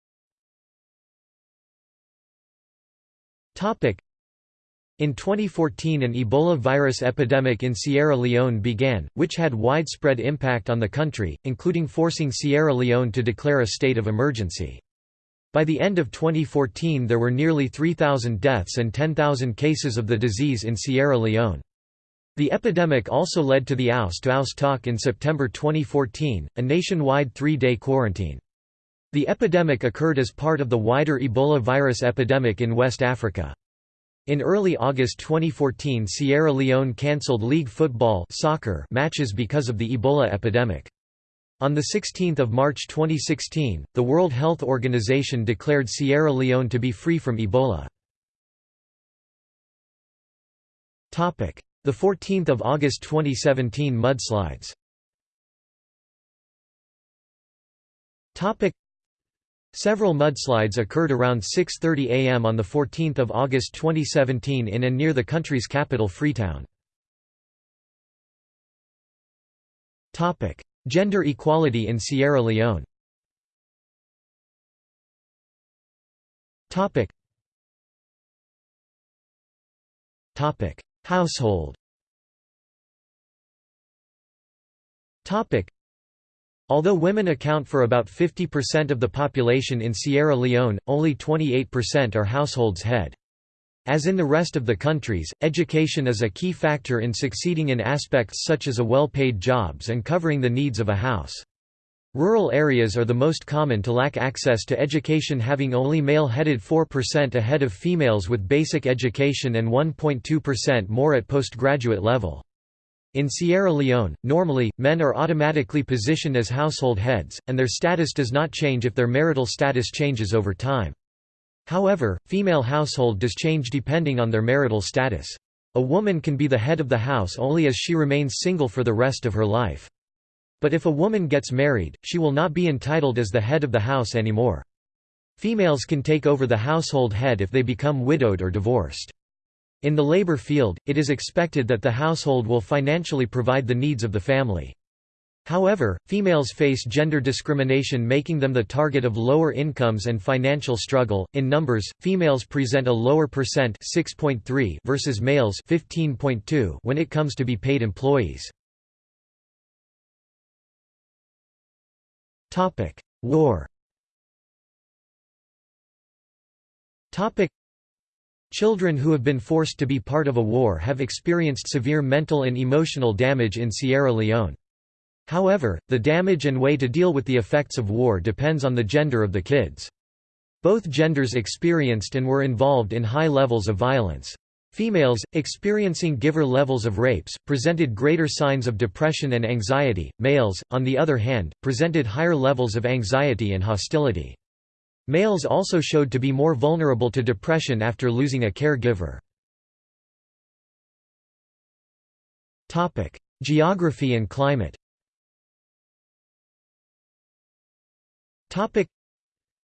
In 2014 an Ebola virus epidemic in Sierra Leone began, which had widespread impact on the country, including forcing Sierra Leone to declare a state of emergency. By the end of 2014 there were nearly 3,000 deaths and 10,000 cases of the disease in Sierra Leone. The epidemic also led to the Ouse-to-Ouse Tock in September 2014, a nationwide three-day quarantine. The epidemic occurred as part of the wider Ebola virus epidemic in West Africa. In early August 2014 Sierra Leone cancelled league football soccer matches because of the Ebola epidemic. On 16 March 2016, the World Health Organization declared Sierra Leone to be free from Ebola. The 14th of August 2017 mudslides. Several mudslides occurred around 6.30 am on 14 August 2017 in and near the country's capital Freetown. Gender equality in Sierra Leone Household Although women account for about 50% of the population in Sierra Leone, only 28% are households head. As in the rest of the countries, education is a key factor in succeeding in aspects such as a well-paid jobs and covering the needs of a house. Rural areas are the most common to lack access to education having only male-headed 4% ahead of females with basic education and 1.2% more at postgraduate level. In Sierra Leone, normally, men are automatically positioned as household heads, and their status does not change if their marital status changes over time. However, female household does change depending on their marital status. A woman can be the head of the house only as she remains single for the rest of her life. But if a woman gets married, she will not be entitled as the head of the house anymore. Females can take over the household head if they become widowed or divorced. In the labor field, it is expected that the household will financially provide the needs of the family. However, females face gender discrimination making them the target of lower incomes and financial struggle. In numbers, females present a lower percent 6.3 versus males 15.2 when it comes to be paid employees. Topic: War. Topic: Children who have been forced to be part of a war have experienced severe mental and emotional damage in Sierra Leone. However, the damage and way to deal with the effects of war depends on the gender of the kids. Both genders experienced and were involved in high levels of violence. Females, experiencing giver levels of rapes, presented greater signs of depression and anxiety, males, on the other hand, presented higher levels of anxiety and hostility. Males also showed to be more vulnerable to depression after losing a caregiver. Geography and climate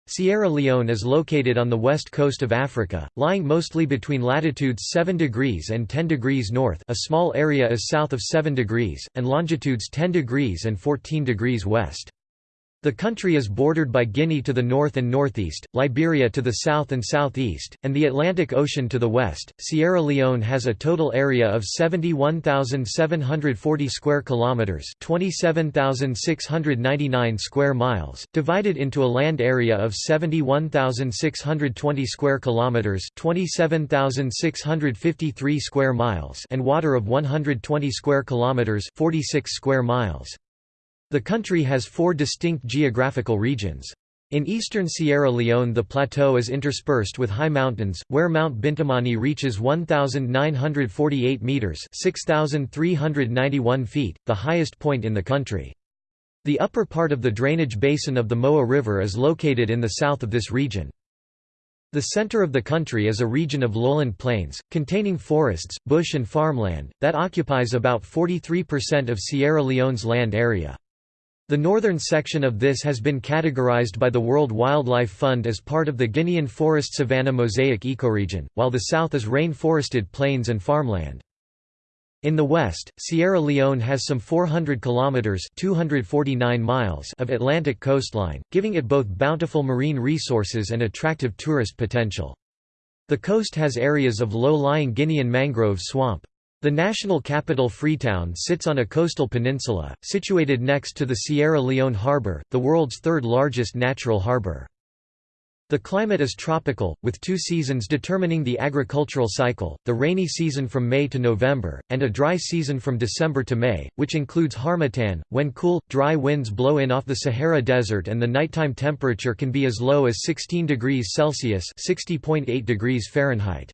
Sierra Leone is located on the west coast of Africa, lying mostly between latitudes 7 degrees and 10 degrees north a small area is south of 7 degrees, and longitudes 10 degrees and 14 degrees west. The country is bordered by Guinea to the north and northeast, Liberia to the south and southeast, and the Atlantic Ocean to the west. Sierra Leone has a total area of 71,740 square kilometers, 27,699 square miles, divided into a land area of 71,620 square kilometers, 27,653 square miles, and water of 120 square kilometers, 46 square miles. The country has four distinct geographical regions. In eastern Sierra Leone the plateau is interspersed with high mountains, where Mount Bintumani reaches 1,948 metres 6,391 feet, the highest point in the country. The upper part of the drainage basin of the Moa River is located in the south of this region. The center of the country is a region of lowland plains, containing forests, bush and farmland, that occupies about 43% of Sierra Leone's land area. The northern section of this has been categorized by the World Wildlife Fund as part of the Guinean Forest Savanna Mosaic ecoregion, while the south is rain-forested plains and farmland. In the west, Sierra Leone has some 400 kilometers (249 miles) of Atlantic coastline, giving it both bountiful marine resources and attractive tourist potential. The coast has areas of low-lying Guinean mangrove swamp. The national capital Freetown sits on a coastal peninsula, situated next to the Sierra Leone Harbour, the world's third largest natural harbour. The climate is tropical, with two seasons determining the agricultural cycle, the rainy season from May to November, and a dry season from December to May, which includes harmattan, when cool, dry winds blow in off the Sahara Desert and the nighttime temperature can be as low as 16 degrees Celsius (60.8 degrees Fahrenheit).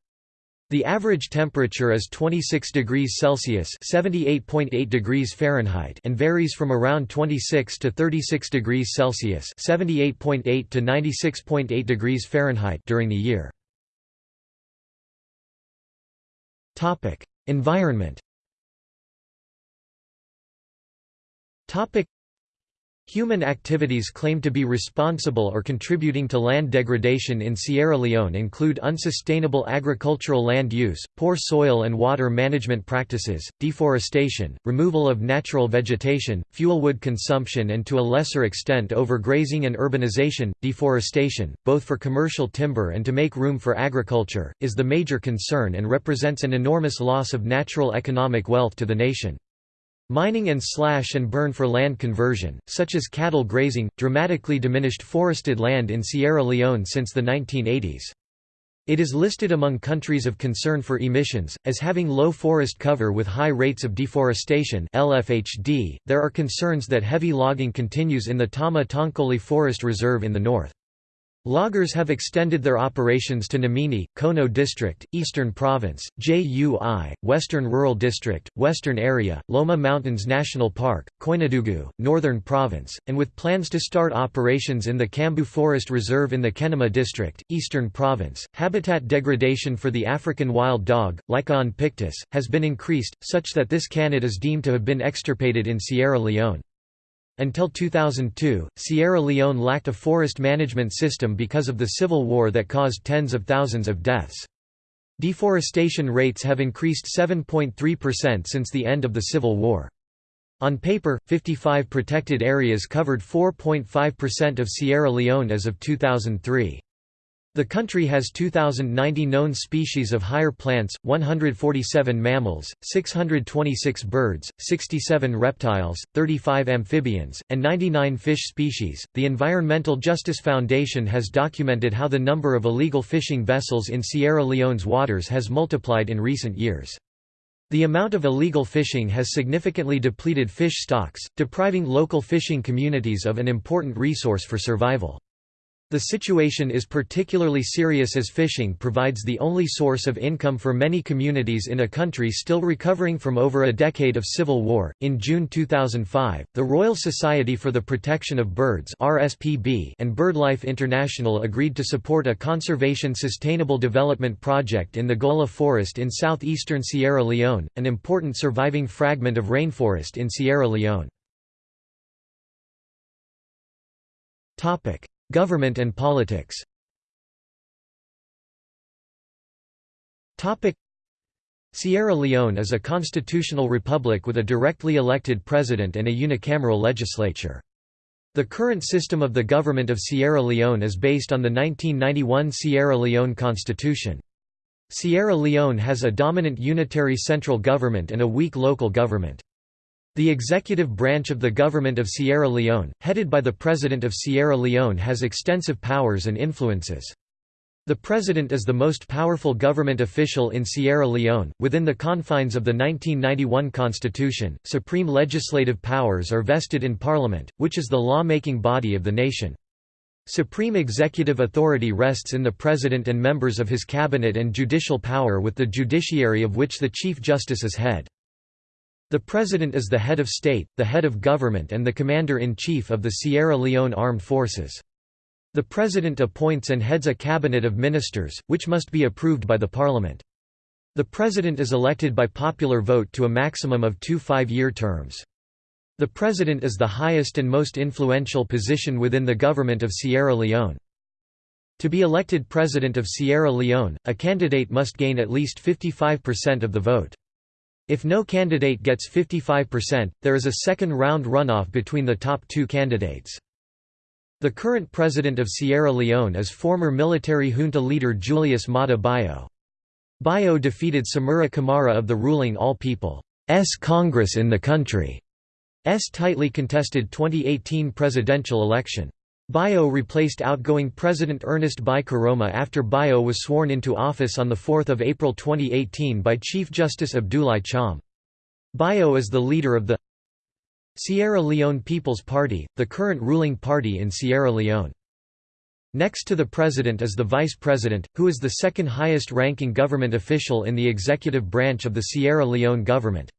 The average temperature is 26 degrees Celsius (78.8 degrees Fahrenheit) and varies from around 26 to 36 degrees Celsius (78.8 to 96.8 degrees Fahrenheit) during the year. Topic: Environment. Topic: Human activities claimed to be responsible or contributing to land degradation in Sierra Leone include unsustainable agricultural land use, poor soil and water management practices, deforestation, removal of natural vegetation, fuel wood consumption and to a lesser extent overgrazing and urbanization. Deforestation, both for commercial timber and to make room for agriculture, is the major concern and represents an enormous loss of natural economic wealth to the nation. Mining and slash and burn for land conversion, such as cattle grazing, dramatically diminished forested land in Sierra Leone since the 1980s. It is listed among countries of concern for emissions, as having low forest cover with high rates of deforestation LFHD. .There are concerns that heavy logging continues in the Tama Tonkoli Forest Reserve in the north. Loggers have extended their operations to Nimini, Kono District, Eastern Province, JUI, Western Rural District, Western Area, Loma Mountains National Park, Koinadugu, Northern Province, and with plans to start operations in the Kambui Forest Reserve in the Kenema District, Eastern Province. Habitat degradation for the African wild dog, Lycaon pictus, has been increased, such that this canid is deemed to have been extirpated in Sierra Leone. Until 2002, Sierra Leone lacked a forest management system because of the civil war that caused tens of thousands of deaths. Deforestation rates have increased 7.3% since the end of the Civil War. On paper, 55 protected areas covered 4.5% of Sierra Leone as of 2003. The country has 2,090 known species of higher plants, 147 mammals, 626 birds, 67 reptiles, 35 amphibians, and 99 fish species. The Environmental Justice Foundation has documented how the number of illegal fishing vessels in Sierra Leone's waters has multiplied in recent years. The amount of illegal fishing has significantly depleted fish stocks, depriving local fishing communities of an important resource for survival. The situation is particularly serious as fishing provides the only source of income for many communities in a country still recovering from over a decade of civil war. In June 2005, the Royal Society for the Protection of Birds (RSPB) and BirdLife International agreed to support a conservation sustainable development project in the Gola Forest in southeastern Sierra Leone, an important surviving fragment of rainforest in Sierra Leone. Topic: Government and politics Sierra Leone is a constitutional republic with a directly elected president and a unicameral legislature. The current system of the government of Sierra Leone is based on the 1991 Sierra Leone Constitution. Sierra Leone has a dominant unitary central government and a weak local government. The executive branch of the government of Sierra Leone, headed by the President of Sierra Leone has extensive powers and influences. The President is the most powerful government official in Sierra Leone. Within the confines of the 1991 Constitution, supreme legislative powers are vested in Parliament, which is the law-making body of the nation. Supreme executive authority rests in the President and members of his cabinet and judicial power with the judiciary of which the Chief Justice is head. The President is the head of state, the head of government and the Commander-in-Chief of the Sierra Leone Armed Forces. The President appoints and heads a cabinet of ministers, which must be approved by the Parliament. The President is elected by popular vote to a maximum of two five-year terms. The President is the highest and most influential position within the government of Sierra Leone. To be elected President of Sierra Leone, a candidate must gain at least 55% of the vote. If no candidate gets 55%, there is a second round runoff between the top two candidates. The current president of Sierra Leone is former military junta leader Julius Maada Bio. Bio defeated Samura Kamara of the ruling All People's Congress in the country's tightly contested 2018 presidential election. Bio replaced outgoing President Ernest Bai Koroma after Bio was sworn into office on 4 April 2018 by Chief Justice Abdoulaye Thiam. Bio is the leader of the Sierra Leone People's Party, the current ruling party in Sierra Leone. Next to the president is the vice president, who is the second highest ranking government official in the executive branch of the Sierra Leone government.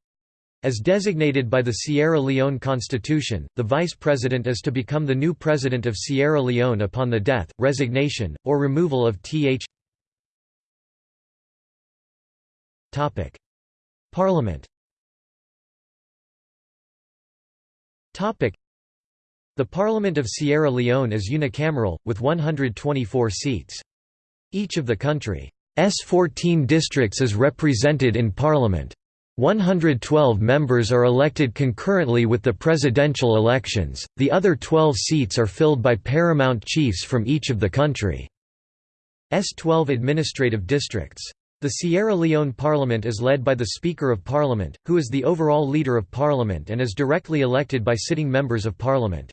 As designated by the Sierra Leone Constitution, the vice president is to become the new president of Sierra Leone upon the death, resignation, or removal of th. Parliament the Parliament of Sierra Leone is unicameral, with 124 seats. Each of the country's 14 districts is represented in Parliament. 112 members are elected concurrently with the presidential elections, the other 12 seats are filled by paramount chiefs from each of the country's 12 administrative districts. The Sierra Leone Parliament is led by the Speaker of Parliament, who is the overall Leader of Parliament and is directly elected by sitting members of Parliament.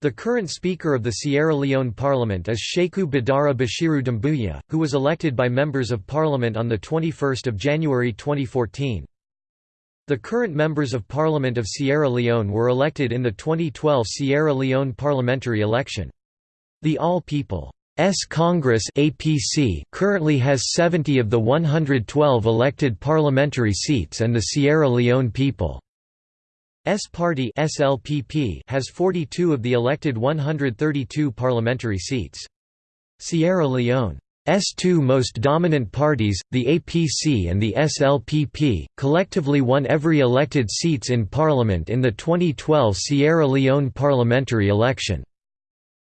The current Speaker of the Sierra Leone Parliament is Sheku Badara Bashiru Dumbuya, who was elected by members of Parliament on 21 January 2014. The current members of parliament of Sierra Leone were elected in the 2012 Sierra Leone parliamentary election. The All People's Congress APC currently has 70 of the 112 elected parliamentary seats and the Sierra Leone People's Party SLPP has 42 of the elected 132 parliamentary seats. Sierra Leone S2 most dominant parties, the APC and the SLPP, collectively won every elected seats in parliament in the 2012 Sierra Leone parliamentary election.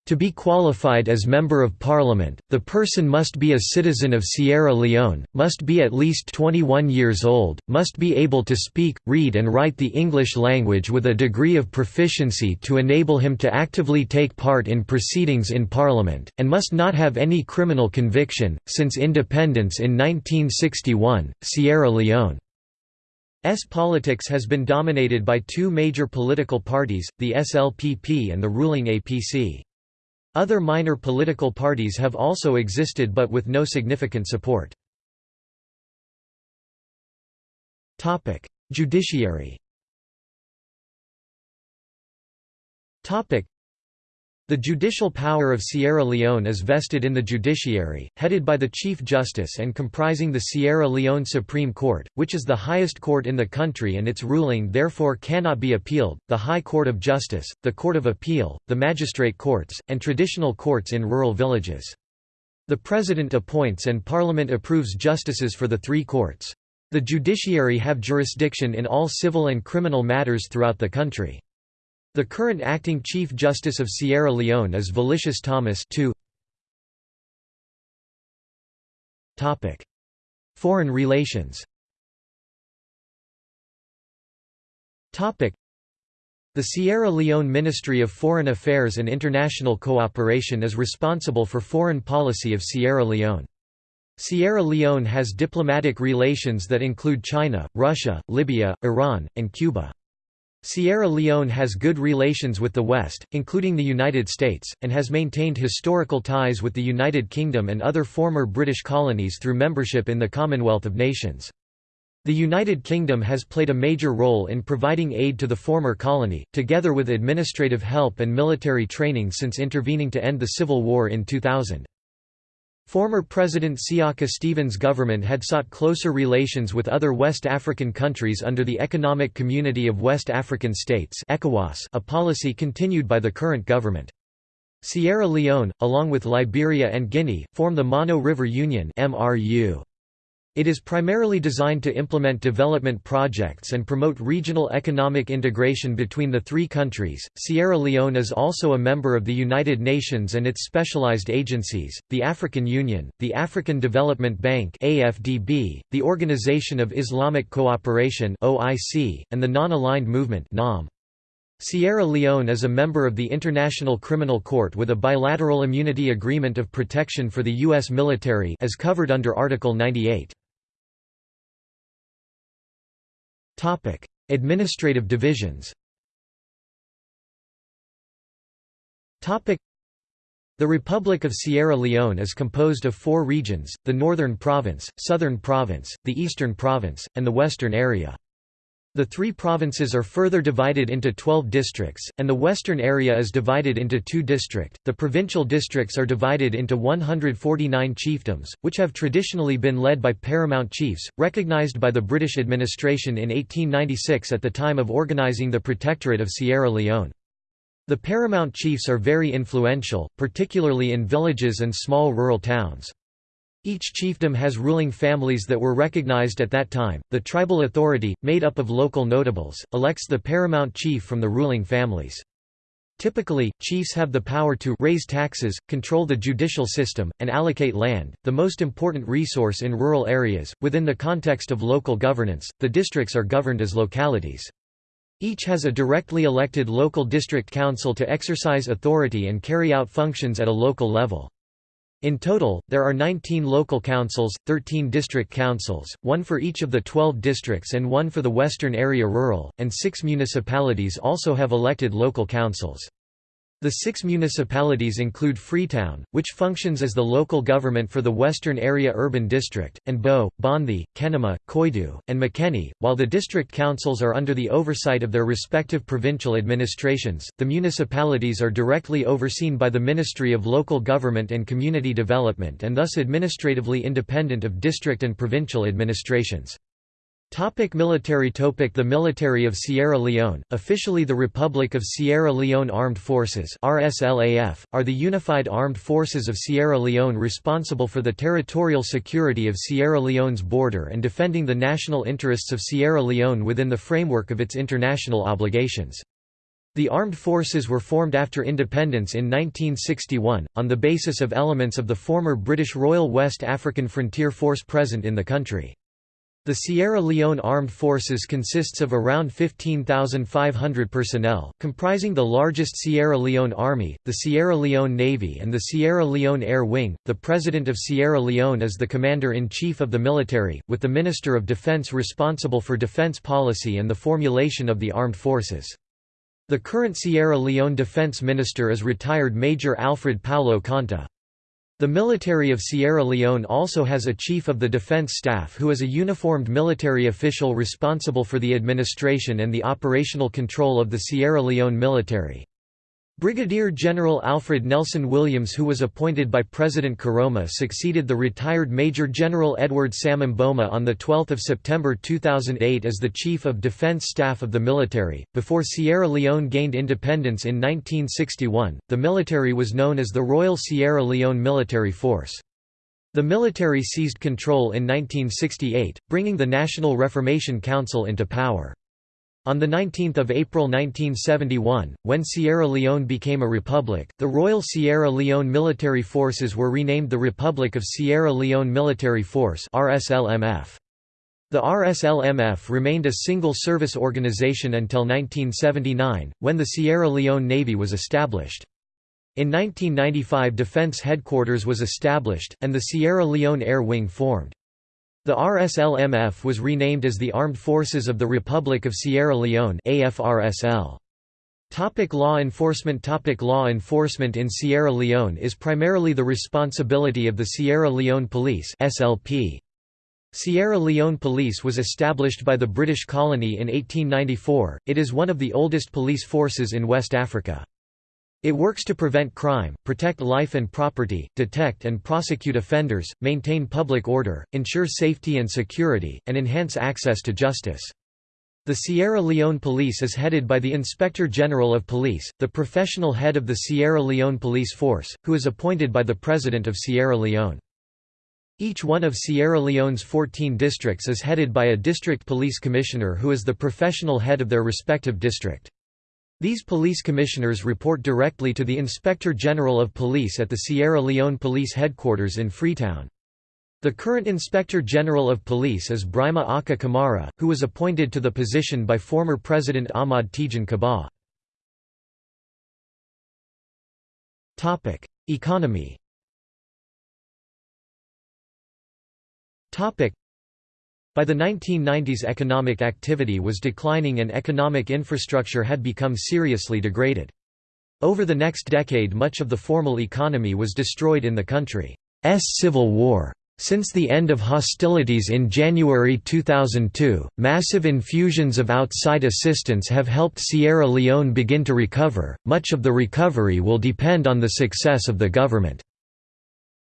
To be qualified as Member of Parliament, the person must be a citizen of Sierra Leone, must be at least 21 years old, must be able to speak, read and write the English language with a degree of proficiency to enable him to actively take part in proceedings in Parliament, and must not have any criminal conviction. Since independence in 1961, Sierra Leone S politics has been dominated by two major political parties, the SLPP and the ruling APC. Other minor political parties have also existed but with no significant support. Judiciary the judicial power of Sierra Leone is vested in the judiciary, headed by the Chief Justice and comprising the Sierra Leone Supreme Court, which is the highest court in the country and its ruling therefore cannot be appealed, the High Court of Justice, the Court of Appeal, the magistrate courts, and traditional courts in rural villages. The President appoints and Parliament approves justices for the three courts. The judiciary have jurisdiction in all civil and criminal matters throughout the country. The current acting Chief Justice of Sierra Leone is Valesius Thomas Foreign relations the Sierra Leone Ministry of Foreign Affairs and International Cooperation is responsible for foreign policy of Sierra Leone. Sierra Leone has diplomatic relations that include China, Russia, Libya, Iran, and Cuba. Sierra Leone has good relations with the West, including the United States, and has maintained historical ties with the United Kingdom and other former British colonies through membership in the Commonwealth of Nations. The United Kingdom has played a major role in providing aid to the former colony, together with administrative help and military training since intervening to end the Civil War in 2000. Former President Siaka Stevens' government had sought closer relations with other West African countries under the Economic Community of West African States a policy continued by the current government. Sierra Leone, along with Liberia and Guinea, form the Mano River Union MRU. It is primarily designed to implement development projects and promote regional economic integration between the three countries. Sierra Leone is also a member of the United Nations and its specialized agencies, the African Union, the African Development Bank (AFDB), the Organization of Islamic Cooperation (OIC), and the Non-Aligned Movement (NAM). Sierra Leone is a member of the International Criminal Court with a bilateral immunity agreement of protection for the U.S. military as covered under Article 98. Administrative divisions. The Republic of Sierra Leone is composed of four regions, the Northern Province, Southern Province, the Eastern Province, and the Western Area. The three provinces are further divided into 12 districts, and the western area is divided into two districts. The provincial districts are divided into 149 chiefdoms, which have traditionally been led by paramount chiefs, recognized by the British administration in 1896 at the time of organizing the Protectorate of Sierra Leone. The paramount chiefs are very influential, particularly in villages and small rural towns. Each chiefdom has ruling families that were recognized at that time. The tribal authority, made up of local notables, elects the paramount chief from the ruling families. Typically, chiefs have the power to raise taxes, control the judicial system, and allocate land, the most important resource in rural areas. Within the context of local governance, the districts are governed as localities. Each has a directly elected local district council to exercise authority and carry out functions at a local level. In total, there are 19 local councils, 13 district councils, one for each of the 12 districts and one for the Western Area Rural, and six municipalities also have elected local councils. The six municipalities include Freetown, which functions as the local government for the Western Area Urban District, and Bo, Bonthe, Kenema, Koidu, and Makeni. While the district councils are under the oversight of their respective provincial administrations, the municipalities are directly overseen by the Ministry of Local Government and Community Development and thus administratively independent of district and provincial administrations. Topic military Topic The military of Sierra Leone, officially the Republic of Sierra Leone Armed Forces RSLAF, are the unified armed forces of Sierra Leone responsible for the territorial security of Sierra Leone's border and defending the national interests of Sierra Leone within the framework of its international obligations. The armed forces were formed after independence in 1961, on the basis of elements of the former British Royal West African Frontier Force present in the country. The Sierra Leone Armed Forces consists of around 15,500 personnel, comprising the largest Sierra Leone Army, the Sierra Leone Navy and the Sierra Leone Air Wing. The President of Sierra Leone is the Commander-in-Chief of the military, with the Minister of Defense responsible for defense policy and the formulation of the armed forces. The current Sierra Leone Defense Minister is retired Major Alfred Paolo Conteh. The military of Sierra Leone also has a Chief of the Defense Staff who is a uniformed military official responsible for the administration and the operational control of the Sierra Leone military. Brigadier General Alfred Nelson Williams who was appointed by President Koroma succeeded the retired Major General Edward Sam Mboma on 12 September 2008 as the Chief of Defense Staff of the military. Before Sierra Leone gained independence in 1961, the military was known as the Royal Sierra Leone Military Force. The military seized control in 1968, bringing the National Reformation Council into power. On 19 April 1971, when Sierra Leone became a republic, the Royal Sierra Leone Military Forces were renamed the Republic of Sierra Leone Military Force RSLMF. The RSLMF remained a single service organization until 1979, when the Sierra Leone Navy was established. In 1995 Defense Headquarters was established, and the Sierra Leone Air Wing formed. The RSLMF was renamed as the Armed Forces of the Republic of Sierra Leone AFRSL. Topic law enforcement Topic Law enforcement in Sierra Leone is primarily the responsibility of the Sierra Leone Police SLP. Sierra Leone Police was established by the British colony in 1894, it is one of the oldest police forces in West Africa. It works to prevent crime, protect life and property, detect and prosecute offenders, maintain public order, ensure safety and security, and enhance access to justice. The Sierra Leone Police is headed by the Inspector General of Police, the professional head of the Sierra Leone Police Force, who is appointed by the President of Sierra Leone. Each one of Sierra Leone's 14 districts is headed by a district police commissioner who is the professional head of their respective district. These police commissioners report directly to the Inspector General of Police at the Sierra Leone Police Headquarters in Freetown. The current Inspector General of Police is Brima Acha Kamara, who was appointed to the position by former President Ahmad Tejan Kabbah. Economy by the 1990s economic activity was declining and economic infrastructure had become seriously degraded. Over the next decade much of the formal economy was destroyed in the country's civil war. Since the end of hostilities in January 2002, massive infusions of outside assistance have helped Sierra Leone begin to recover. Much of the recovery will depend on the success of the government's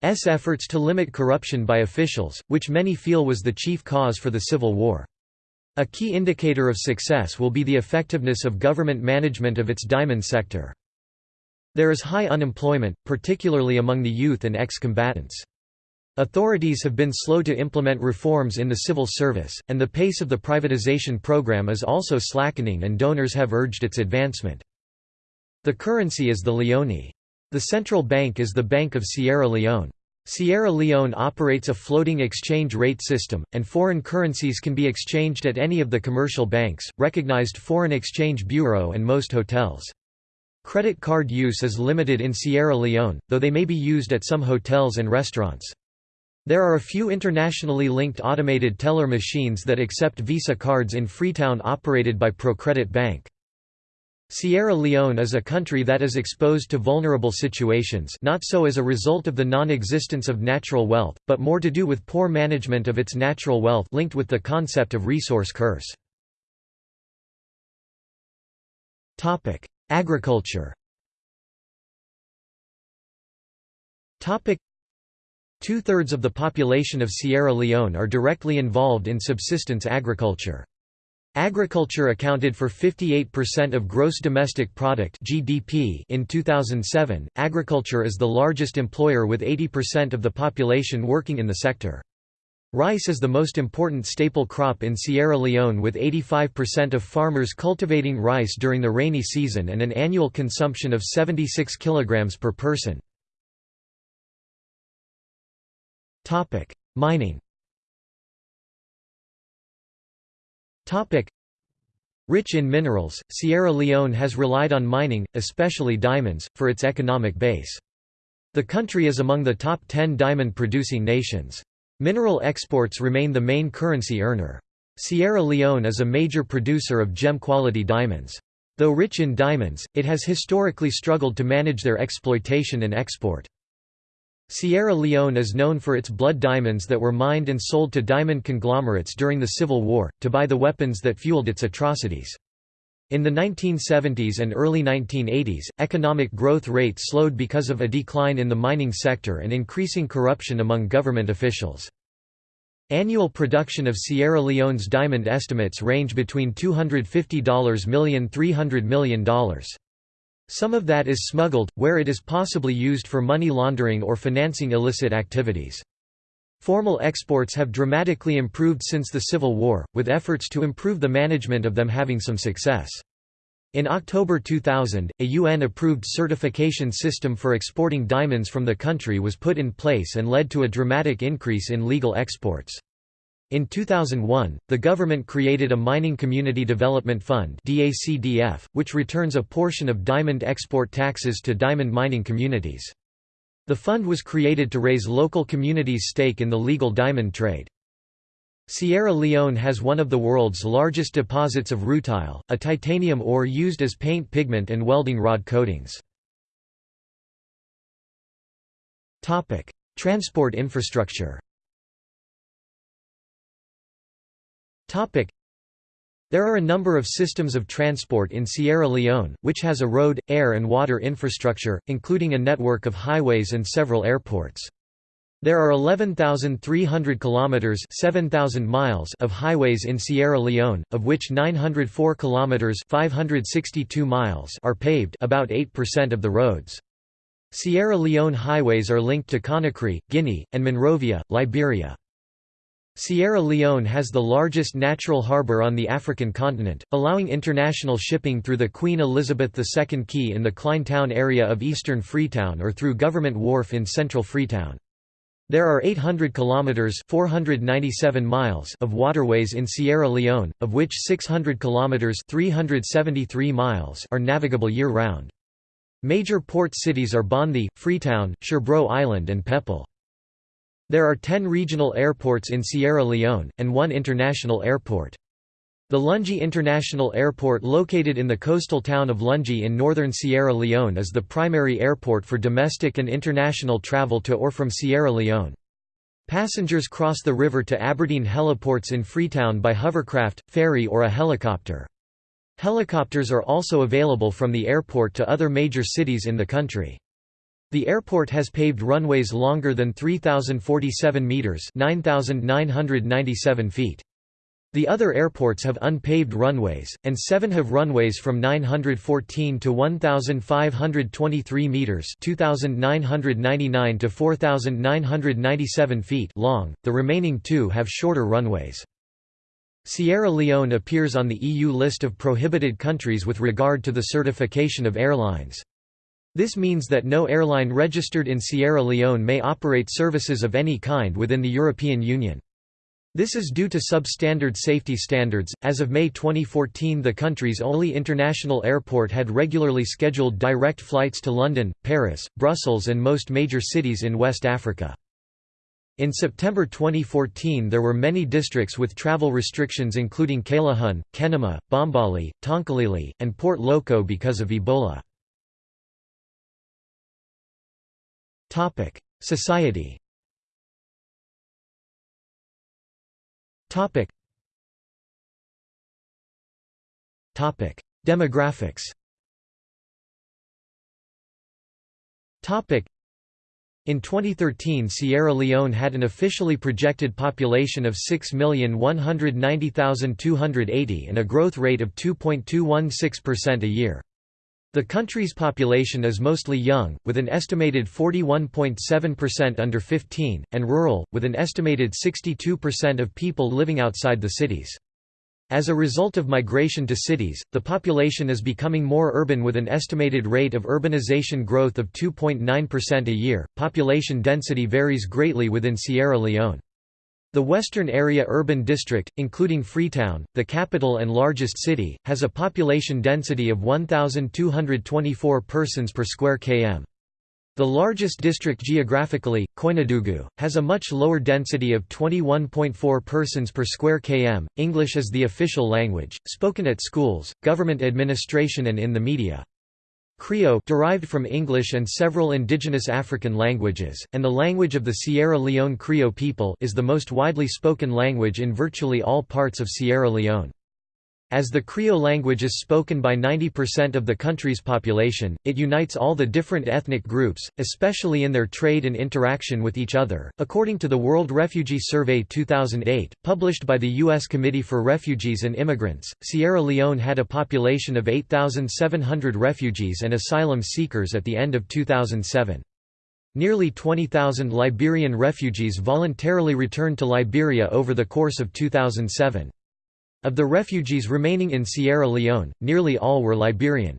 efforts to limit corruption by officials, which many feel was the chief cause for the civil war. A key indicator of success will be the effectiveness of government management of its diamond sector. There is high unemployment, particularly among the youth and ex-combatants. Authorities have been slow to implement reforms in the civil service, and the pace of the privatization program is also slackening and donors have urged its advancement. The currency is the leone. The central bank is the Bank of Sierra Leone. Sierra Leone operates a floating exchange rate system, and foreign currencies can be exchanged at any of the commercial banks, recognized foreign exchange bureau and most hotels. Credit card use is limited in Sierra Leone, though they may be used at some hotels and restaurants. There are a few internationally linked automated teller machines that accept Visa cards in Freetown operated by Procredit Bank. Sierra Leone is a country that is exposed to vulnerable situations not so as a result of the non-existence of natural wealth, but more to do with poor management of its natural wealth linked with the concept of resource curse. Agriculture Two-thirds of the population of Sierra Leone are directly involved in subsistence agriculture. Agriculture accounted for 58% of gross domestic product (GDP) in 2007. Agriculture is the largest employer with 80% of the population working in the sector. Rice is the most important staple crop in Sierra Leone with 85% of farmers cultivating rice during the rainy season and an annual consumption of 76 kg per person. Topic: Mining. Rich in minerals, Sierra Leone has relied on mining, especially diamonds, for its economic base. The country is among the top 10 diamond-producing nations. Mineral exports remain the main currency earner. Sierra Leone is a major producer of gem-quality diamonds. Though rich in diamonds, it has historically struggled to manage their exploitation and export. Sierra Leone is known for its blood diamonds that were mined and sold to diamond conglomerates during the Civil War, to buy the weapons that fueled its atrocities. In the 1970s and early 1980s, economic growth rate slowed because of a decline in the mining sector and increasing corruption among government officials. Annual production of Sierra Leone's diamond estimates range between $250 million $300 million. Some of that is smuggled, where it is possibly used for money laundering or financing illicit activities. Formal exports have dramatically improved since the Civil War, with efforts to improve the management of them having some success. In October 2000, a UN-approved certification system for exporting diamonds from the country was put in place and led to a dramatic increase in legal exports. In 2001, the government created a Mining Community Development Fund which returns a portion of diamond export taxes to diamond mining communities. The fund was created to raise local communities' stake in the legal diamond trade. Sierra Leone has one of the world's largest deposits of rutile, a titanium ore used as paint pigment and welding rod coatings. Transport infrastructure There are a number of systems of transport in Sierra Leone, which has a road, air and water infrastructure, including a network of highways and several airports. There are 11,300 kilometers (7,000 miles) of highways in Sierra Leone, of which 904 kilometers (562 miles) are paved, about 8% of the roads. Sierra Leone highways are linked to Conakry, Guinea, and Monrovia, Liberia. Sierra Leone has the largest natural harbour on the African continent, allowing international shipping through the Queen Elizabeth II Quay in the Town area of eastern Freetown or through Government Wharf in central Freetown. There are 800 kilometers (497 miles) of waterways in Sierra Leone, of which 600 kilometers (373 miles) are navigable year-round. Major port cities are Bonthe, Freetown, Sherbro Island and Pepel. There are 10 regional airports in Sierra Leone, and one international airport. The Lungi International Airport located in the coastal town of Lungi in northern Sierra Leone is the primary airport for domestic and international travel to or from Sierra Leone. Passengers cross the river to Aberdeen heliports in Freetown by hovercraft, ferry or a helicopter. Helicopters are also available from the airport to other major cities in the country. The airport has paved runways longer than 3,047 metres 9,997 feet. The other airports have unpaved runways, and seven have runways from 914 to 1,523 metres 2,999 to 4,997 feet long, the remaining two have shorter runways. Sierra Leone appears on the EU list of prohibited countries with regard to the certification of airlines. This means that no airline registered in Sierra Leone may operate services of any kind within the European Union. This is due to substandard safety standards. As of May 2014, the country's only international airport had regularly scheduled direct flights to London, Paris, Brussels, and most major cities in West Africa. In September 2014 there were many districts with travel restrictions including Kailahun, Kenema, Bombali, Tonkolili, and Port Loko because of Ebola. Society Topic. Topic. Demographics Topic. In 2013 Sierra Leone had an officially projected population of 6,190,280 and a growth rate of 2.216% a year. The country's population is mostly young, with an estimated 41.7% under 15, and rural, with an estimated 62% of people living outside the cities. As a result of migration to cities, the population is becoming more urban with an estimated rate of urbanization growth of 2.9% a year. Population density varies greatly within Sierra Leone. The Western Area Urban District, including Freetown, the capital and largest city, has a population density of 1,224 persons per square km. The largest district geographically, Koinadugu, has a much lower density of 21.4 persons per square km. English is the official language, spoken at schools, government administration and in the media. Krio derived from English and several indigenous African languages, and the language of the Sierra Leone Krio people is the most widely spoken language in virtually all parts of Sierra Leone. As the Krio language is spoken by 90% of the country's population, it unites all the different ethnic groups, especially in their trade and interaction with each other. According to the World Refugee Survey 2008, published by the U.S. Committee for Refugees and Immigrants, Sierra Leone had a population of 8,700 refugees and asylum seekers at the end of 2007. Nearly 20,000 Liberian refugees voluntarily returned to Liberia over the course of 2007. Of the refugees remaining in Sierra Leone, nearly all were Liberian.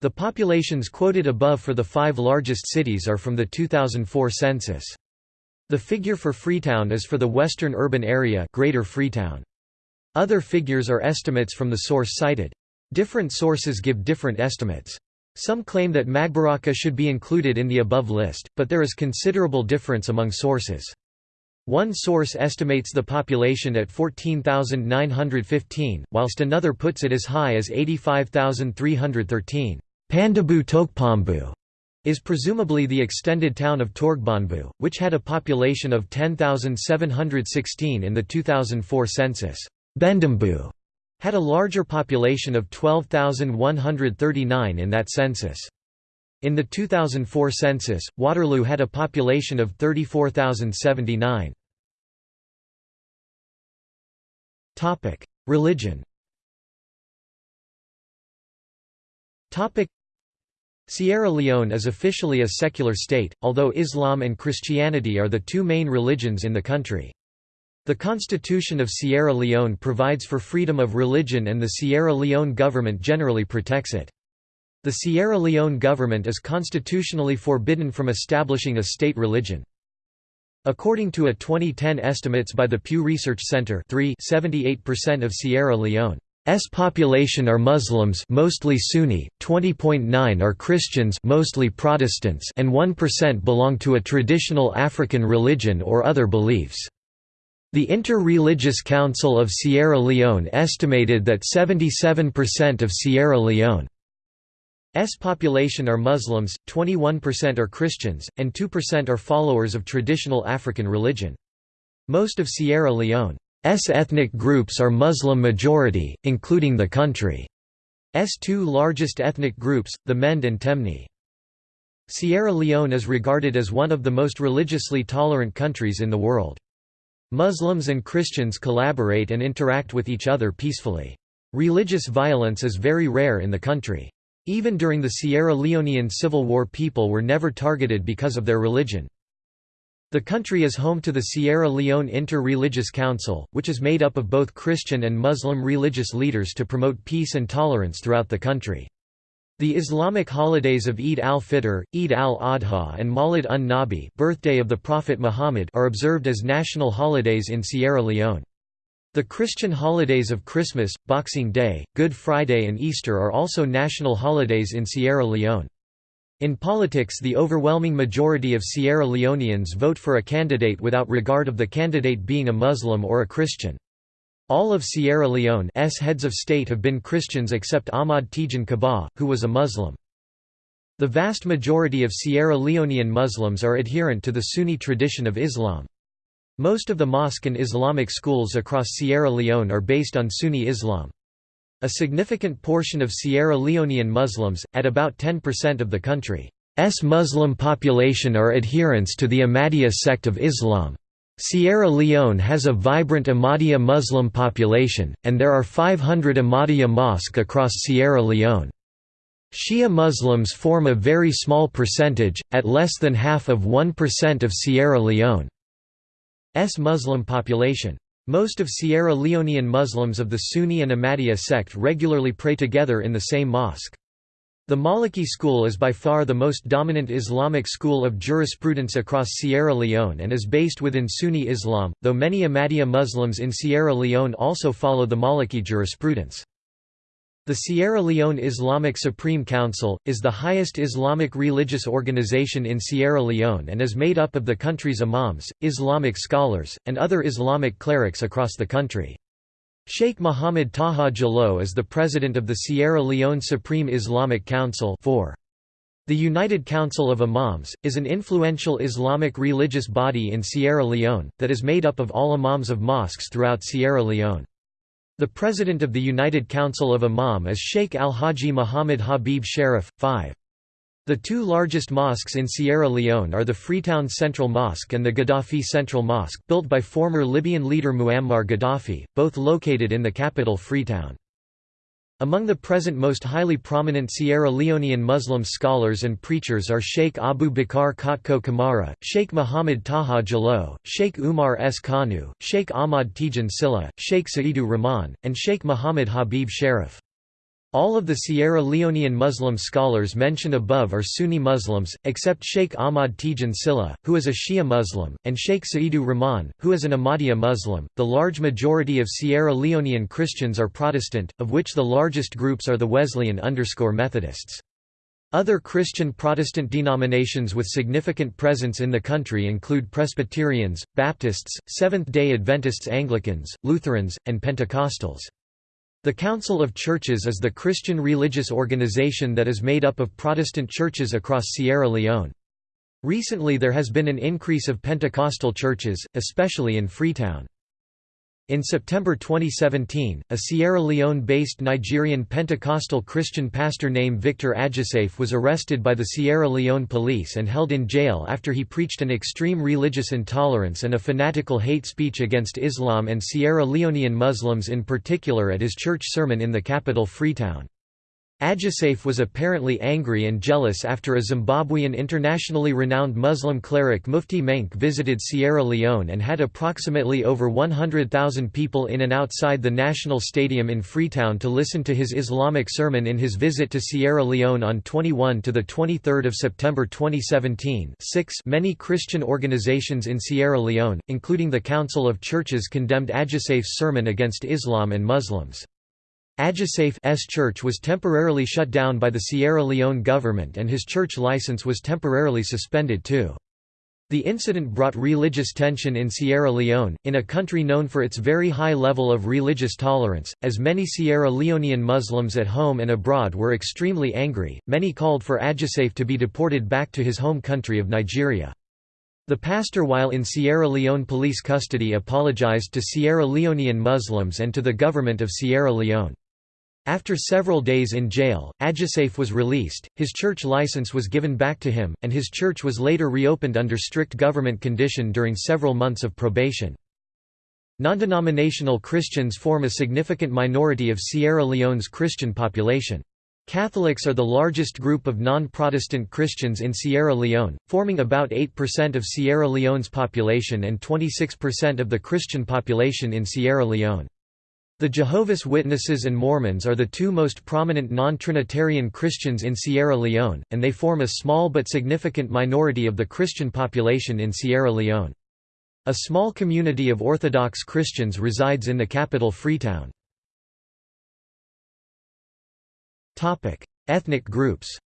The populations quoted above for the five largest cities are from the 2004 census. The figure for Freetown is for the western urban area Greater Freetown. Other figures are estimates from the source cited. Different sources give different estimates. Some claim that Magburaka should be included in the above list, but there is considerable difference among sources. One source estimates the population at 14,915, whilst another puts it as high as 85,313. Pandabu Tokpambu is presumably the extended town of Torgbonbu, which had a population of 10,716 in the 2004 census. Bendambu had a larger population of 12,139 in that census. In the 2004 census, Waterloo had a population of 34,079. Topic: Religion Topic: Sierra Leone is officially a secular state, although Islam and Christianity are the two main religions in the country. The Constitution of Sierra Leone provides for freedom of religion and the Sierra Leone government generally protects it. The Sierra Leone government is constitutionally forbidden from establishing a state religion. According to a 2010 estimates by the Pew Research Center 3 78% of Sierra Leone's population are Muslims mostly Sunni, 20.9 are Christians mostly Protestants and 1% belong to a traditional African religion or other beliefs. The Inter-Religious Council of Sierra Leone estimated that 77% of Sierra Leone's population are Muslims, 21% are Christians, and 2% are followers of traditional African religion. Most of Sierra Leone's ethnic groups are Muslim majority, including the country's two largest ethnic groups, the Mende and Temne. Sierra Leone is regarded as one of the most religiously tolerant countries in the world. Muslims and Christians collaborate and interact with each other peacefully. Religious violence is very rare in the country. Even during the Sierra Leonean Civil War people were never targeted because of their religion. The country is home to the Sierra Leone Inter-Religious Council, which is made up of both Christian and Muslim religious leaders to promote peace and tolerance throughout the country. The Islamic holidays of Eid al-Fitr, Eid al-Adha and Mawlid un-Nabi birthday of the Prophet Muhammad are observed as national holidays in Sierra Leone. The Christian holidays of Christmas, Boxing Day, Good Friday and Easter are also national holidays in Sierra Leone. In politics the overwhelming majority of Sierra Leoneans vote for a candidate without regard of the candidate being a Muslim or a Christian. All of Sierra Leone's heads of state have been Christians except Ahmad Tejan Kabbah, who was a Muslim. The vast majority of Sierra Leonean Muslims are adherent to the Sunni tradition of Islam. Most of the mosque and Islamic schools across Sierra Leone are based on Sunni Islam. A significant portion of Sierra Leonean Muslims, at about 10% of the country's Muslim population are adherents to the Ahmadiyya sect of Islam. Sierra Leone has a vibrant Ahmadiyya Muslim population, and there are 500 Ahmadiyya mosques across Sierra Leone. Shia Muslims form a very small percentage, at less than half of 1% of Sierra Leone's Muslim population. Most of Sierra Leonean Muslims of the Sunni and Ahmadiyya sect regularly pray together in the same mosque. The Maliki school is by far the most dominant Islamic school of jurisprudence across Sierra Leone and is based within Sunni Islam, though many Ahmadiyya Muslims in Sierra Leone also follow the Maliki jurisprudence. The Sierra Leone Islamic Supreme Council, is the highest Islamic religious organization in Sierra Leone and is made up of the country's imams, Islamic scholars, and other Islamic clerics across the country. Sheikh Mohammed Taha Jallow is the president of the Sierra Leone Supreme Islamic Council The United Council of Imams, is an influential Islamic religious body in Sierra Leone, that is made up of all imams of mosques throughout Sierra Leone. The president of the United Council of Imam is Sheikh Al-Haji Muhammad Habib Sharif, 5. The two largest mosques in Sierra Leone are the Freetown Central Mosque and the Gaddafi Central Mosque, built by former Libyan leader Muammar Gaddafi, both located in the capital Freetown. Among the present most highly prominent Sierra Leonean Muslim scholars and preachers are Sheikh Abu Bakr Kotko Kamara, Sheikh Muhammad Taha Jallow, Sheikh Umar S. Kanu, Sheikh Ahmad Tijan Silla, Sheikh Sa'idu Rahman, and Sheikh Muhammad Habib Sharif. All of the Sierra Leonean Muslim scholars mentioned above are Sunni Muslims, except Sheikh Ahmad Tijan Silla, who is a Shia Muslim, and Sheikh Sa'idu Rahman, who is an Ahmadiyya Muslim. The large majority of Sierra Leonean Christians are Protestant, of which the largest groups are the Wesleyan underscore Methodists. Other Christian Protestant denominations with significant presence in the country include Presbyterians, Baptists, Seventh-day Adventists Anglicans, Lutherans, and Pentecostals. The Council of Churches is the Christian religious organization that is made up of Protestant churches across Sierra Leone. Recently there has been an increase of Pentecostal churches, especially in Freetown. In September 2017, a Sierra Leone-based Nigerian Pentecostal Christian pastor named Victor Ajisafe was arrested by the Sierra Leone police and held in jail after he preached an extreme religious intolerance and a fanatical hate speech against Islam and Sierra Leonean Muslims in particular at his church sermon in the capital Freetown. Ajisafe was apparently angry and jealous after a Zimbabwean internationally renowned Muslim cleric Mufti Menk visited Sierra Leone and had approximately over 100,000 people in and outside the National Stadium in Freetown to listen to his Islamic sermon in his visit to Sierra Leone on 21 to 23 September 2017 Six Many Christian organizations in Sierra Leone, including the Council of Churches condemned Ajisafe's sermon against Islam and Muslims. Ajisafe's church was temporarily shut down by the Sierra Leone government and his church license was temporarily suspended too. The incident brought religious tension in Sierra Leone, in a country known for its very high level of religious tolerance, as many Sierra Leonean Muslims at home and abroad were extremely angry, many called for Adjusafe to be deported back to his home country of Nigeria. The pastor while in Sierra Leone police custody apologized to Sierra Leonean Muslims and to the government of Sierra Leone. After several days in jail, Ajisafe was released, his church license was given back to him, and his church was later reopened under strict government condition during several months of probation. Non-denominational Christians form a significant minority of Sierra Leone's Christian population. Catholics are the largest group of non-Protestant Christians in Sierra Leone, forming about 8% of Sierra Leone's population and 26% of the Christian population in Sierra Leone. The Jehovah's Witnesses and Mormons are the two most prominent non-Trinitarian Christians in Sierra Leone, and they form a small but significant minority of the Christian population in Sierra Leone. A small community of Orthodox Christians resides in the capital Freetown. Ethnic groups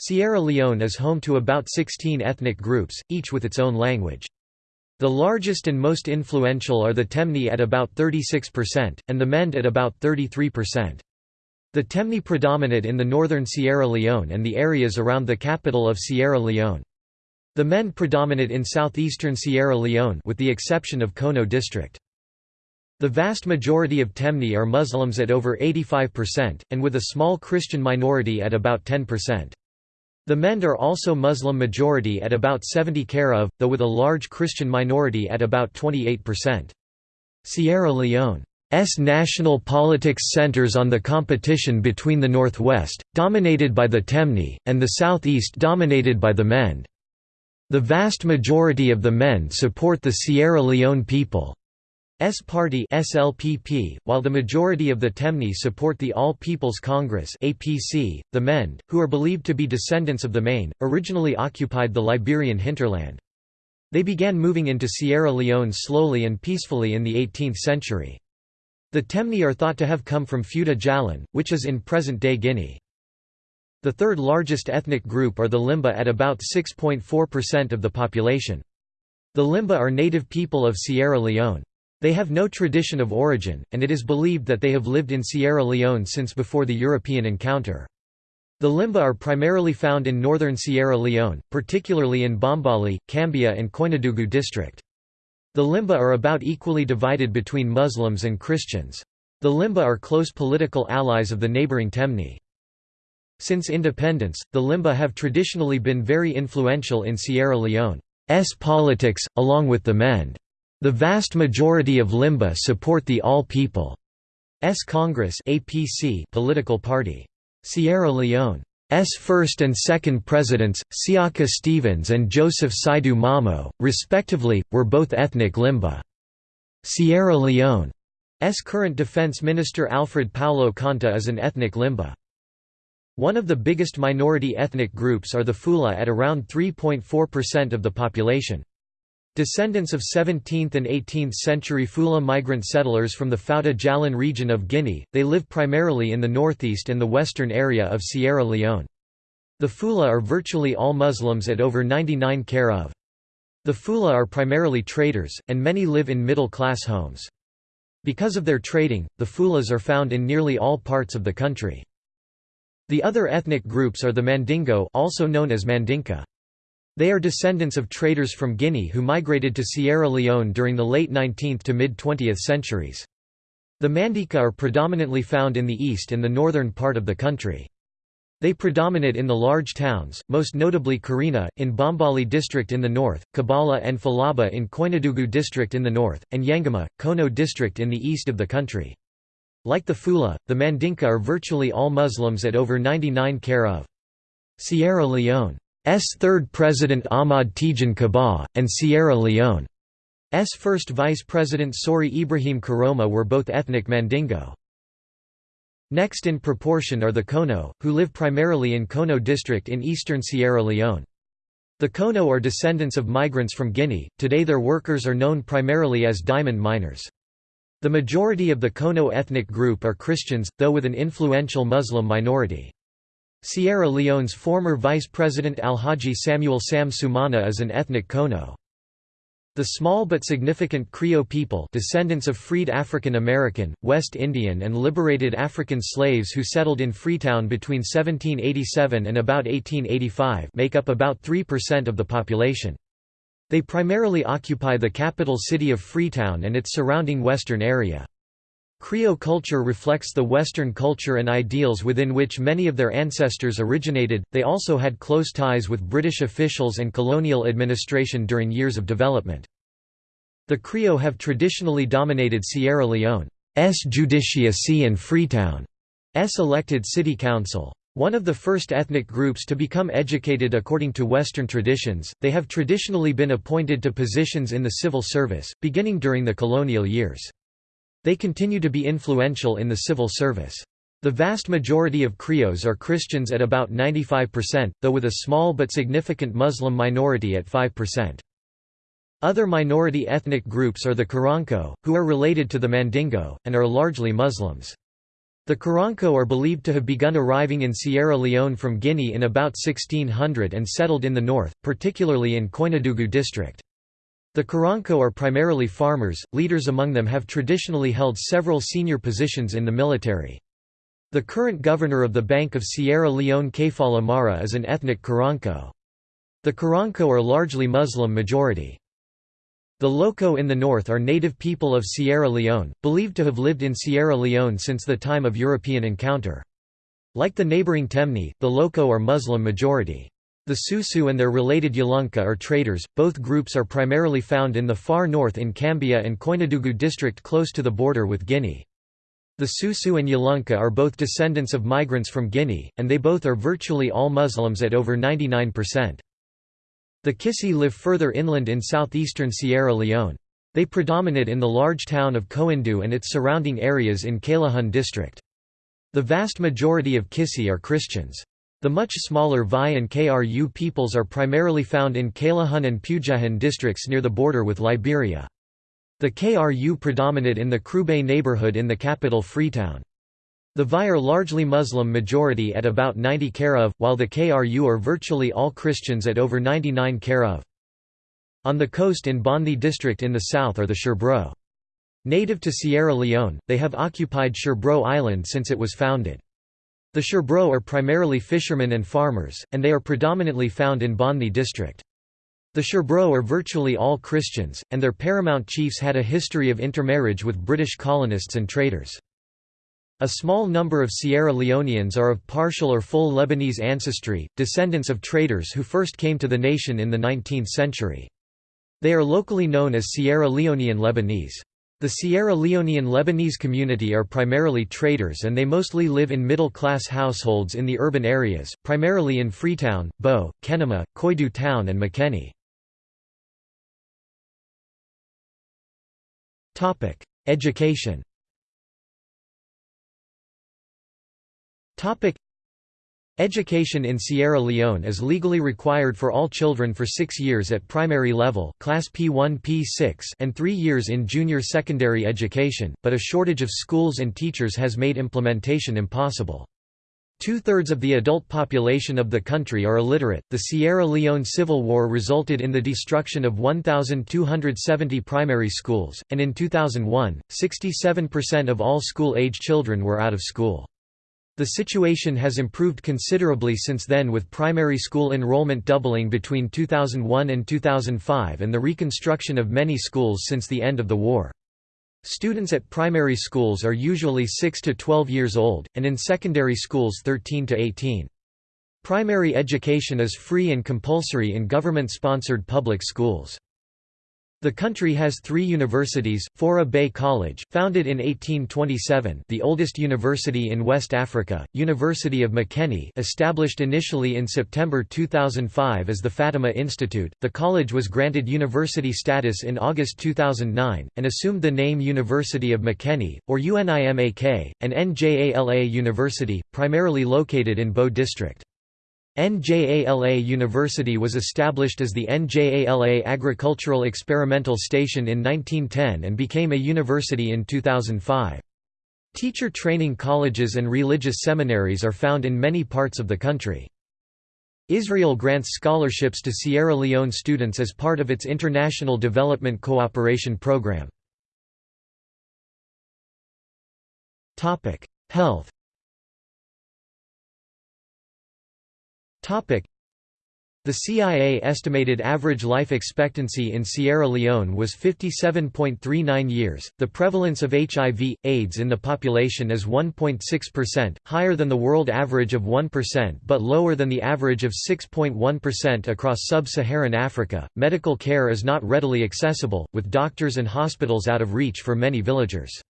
Sierra Leone is home to about 16 ethnic groups, each with its own language. The largest and most influential are the Temne at about 36%, and the Mende at about 33%. The Temne predominate in the northern Sierra Leone and the areas around the capital of Sierra Leone. The Mende predominate in southeastern Sierra Leone with the exception of Kono district. The vast majority of Temne are Muslims at over 85%, and with a small Christian minority at about 10%. The Mende are also Muslim majority at about 70 care of, though with a large Christian minority at about 28%. Sierra Leone's national politics centers on the competition between the northwest, dominated by the Temne, and the southeast dominated by the Mende. The vast majority of the Mende support the Sierra Leone people. S Party SLPP, while the majority of the Temne support the All People's Congress APC, the Mende, who are believed to be descendants of the Mane, originally occupied the Liberian hinterland. They began moving into Sierra Leone slowly and peacefully in the 18th century. The Temne are thought to have come from Fouta Djallon, which is in present-day Guinea. The third largest ethnic group are the Limba at about 6.4% of the population. The Limba are native people of Sierra Leone. They have no tradition of origin, and it is believed that they have lived in Sierra Leone since before the European encounter. The Limba are primarily found in northern Sierra Leone, particularly in Bombali, Kambia and Koinadugu district. The Limba are about equally divided between Muslims and Christians. The Limba are close political allies of the neighboring Temne. Since independence, the Limba have traditionally been very influential in Sierra Leone's politics, along with the Mende. The vast majority of Limba support the All People's Congress APC political party. Sierra Leone's first and second presidents, Siaka Stevens and Joseph Saidu Momoh, respectively, were both ethnic Limba. Sierra Leone's current defense minister Alfred Paolo Conteh is an ethnic Limba. One of the biggest minority ethnic groups are the Fula at around 3.4% of the population. Descendants of 17th and 18th century Fula migrant settlers from the Fouta Djallon region of Guinea, they live primarily in the northeast and the western area of Sierra Leone. The Fula are virtually all Muslims at over 99 care of. The Fula are primarily traders, and many live in middle-class homes. Because of their trading, the Fulas are found in nearly all parts of the country. The other ethnic groups are the Mandingo also known as Mandinka. They are descendants of traders from Guinea who migrated to Sierra Leone during the late 19th to mid-20th centuries. The Mandinka are predominantly found in the east and the northern part of the country. They predominate in the large towns, most notably Karina, in Bombali district in the north, Kabala and Falaba in Koinadugu district in the north, and Yengema, Kono district in the east of the country. Like the Fula, the Mandinka are virtually all Muslims at over 99 care of. Sierra Leone third president Ahmad Tejan Kabbah, and Sierra Leone's first vice president Sori Ibrahim Koroma were both ethnic Mandingo. Next in proportion are the Kono, who live primarily in Kono district in eastern Sierra Leone. The Kono are descendants of migrants from Guinea, today their workers are known primarily as diamond miners. The majority of the Kono ethnic group are Christians, though with an influential Muslim minority. Sierra Leone's former Vice President Alhaji Samuel Sam Sumana is an ethnic Kono. The small but significant Krio people descendants of freed African American, West Indian and liberated African slaves who settled in Freetown between 1787 and about 1885 make up about 3% of the population. They primarily occupy the capital city of Freetown and its surrounding western area. Krio culture reflects the Western culture and ideals within which many of their ancestors originated. They also had close ties with British officials and colonial administration during years of development. The Krio have traditionally dominated Sierra Leone's Judicia and Freetown's elected city council. One of the first ethnic groups to become educated according to Western traditions, they have traditionally been appointed to positions in the civil service, beginning during the colonial years. They continue to be influential in the civil service. The vast majority of Krios are Christians at about 95%, though with a small but significant Muslim minority at 5%. Other minority ethnic groups are the Kuranko, who are related to the Mandingo, and are largely Muslims. The Kuranko are believed to have begun arriving in Sierra Leone from Guinea in about 1600 and settled in the north, particularly in Koinadugu district. The Kuranko are primarily farmers, leaders among them have traditionally held several senior positions in the military. The current governor of the Bank of Sierra Leone Kaifala Marah is an ethnic Kuranko. The Kuranko are largely Muslim majority. The Loko in the north are native people of Sierra Leone, believed to have lived in Sierra Leone since the time of European encounter. Like the neighboring Temne, the Loko are Muslim majority. The Susu and their related Yalunka are traders, both groups are primarily found in the far north in Kambia and Koinadugu district close to the border with Guinea. The Susu and Yalunka are both descendants of migrants from Guinea, and they both are virtually all Muslims at over 99%. The Kissi live further inland in southeastern Sierra Leone. They predominate in the large town of Koindu and its surrounding areas in Kailahun district. The vast majority of Kissi are Christians. The much smaller Vai and Kru peoples are primarily found in Kailahun and Pujehun districts near the border with Liberia. The Kru predominate in the Kroo Bay neighborhood in the capital Freetown. The Vai are largely Muslim majority at about 90 Karav, while the Kru are virtually all Christians at over 99 Karav. On the coast in Bonthe district in the south are the Sherbro. Native to Sierra Leone, they have occupied Sherbro Island since it was founded. The Sherbro are primarily fishermen and farmers, and they are predominantly found in Bonthe district. The Sherbro are virtually all Christians, and their paramount chiefs had a history of intermarriage with British colonists and traders. A small number of Sierra Leoneans are of partial or full Lebanese ancestry, descendants of traders who first came to the nation in the 19th century. They are locally known as Sierra Leonean Lebanese. The Sierra Leonean Lebanese community are primarily traders and they mostly live in middle-class households in the urban areas, primarily in Freetown, Bo, Kenema, Koidu Town and Makeni. Education Education in Sierra Leone is legally required for all children for six years at primary level class P1-P6 and three years in junior secondary education, but a shortage of schools and teachers has made implementation impossible. Two-thirds of the adult population of the country are illiterate. The Sierra Leone Civil War resulted in the destruction of 1,270 primary schools, and in 2001, 67% of all school-age children were out of school. The situation has improved considerably since then with primary school enrollment doubling between 2001 and 2005 and the reconstruction of many schools since the end of the war. Students at primary schools are usually 6 to 12 years old, and in secondary schools 13 to 18. Primary education is free and compulsory in government-sponsored public schools. The country has three universities, Fourah Bay College, founded in 1827 the oldest university in West Africa, University of Makeni established initially in September 2005 as the Fatima Institute, the college was granted university status in August 2009, and assumed the name University of Makeni, or UNIMAK, an NJALA university, primarily located in Bo District. NJALA University was established as the NJALA Agricultural Experimental Station in 1910 and became a university in 2005. Teacher training colleges and religious seminaries are found in many parts of the country. Israel grants scholarships to Sierra Leone students as part of its International Development Cooperation Program. Health the CIA estimated average life expectancy in Sierra Leone was 57.39 years. The prevalence of HIV AIDS in the population is 1.6%, higher than the world average of 1% but lower than the average of 6.1% across sub-Saharan Africa. Medical care is not readily accessible, with doctors and hospitals out of reach for many villagers.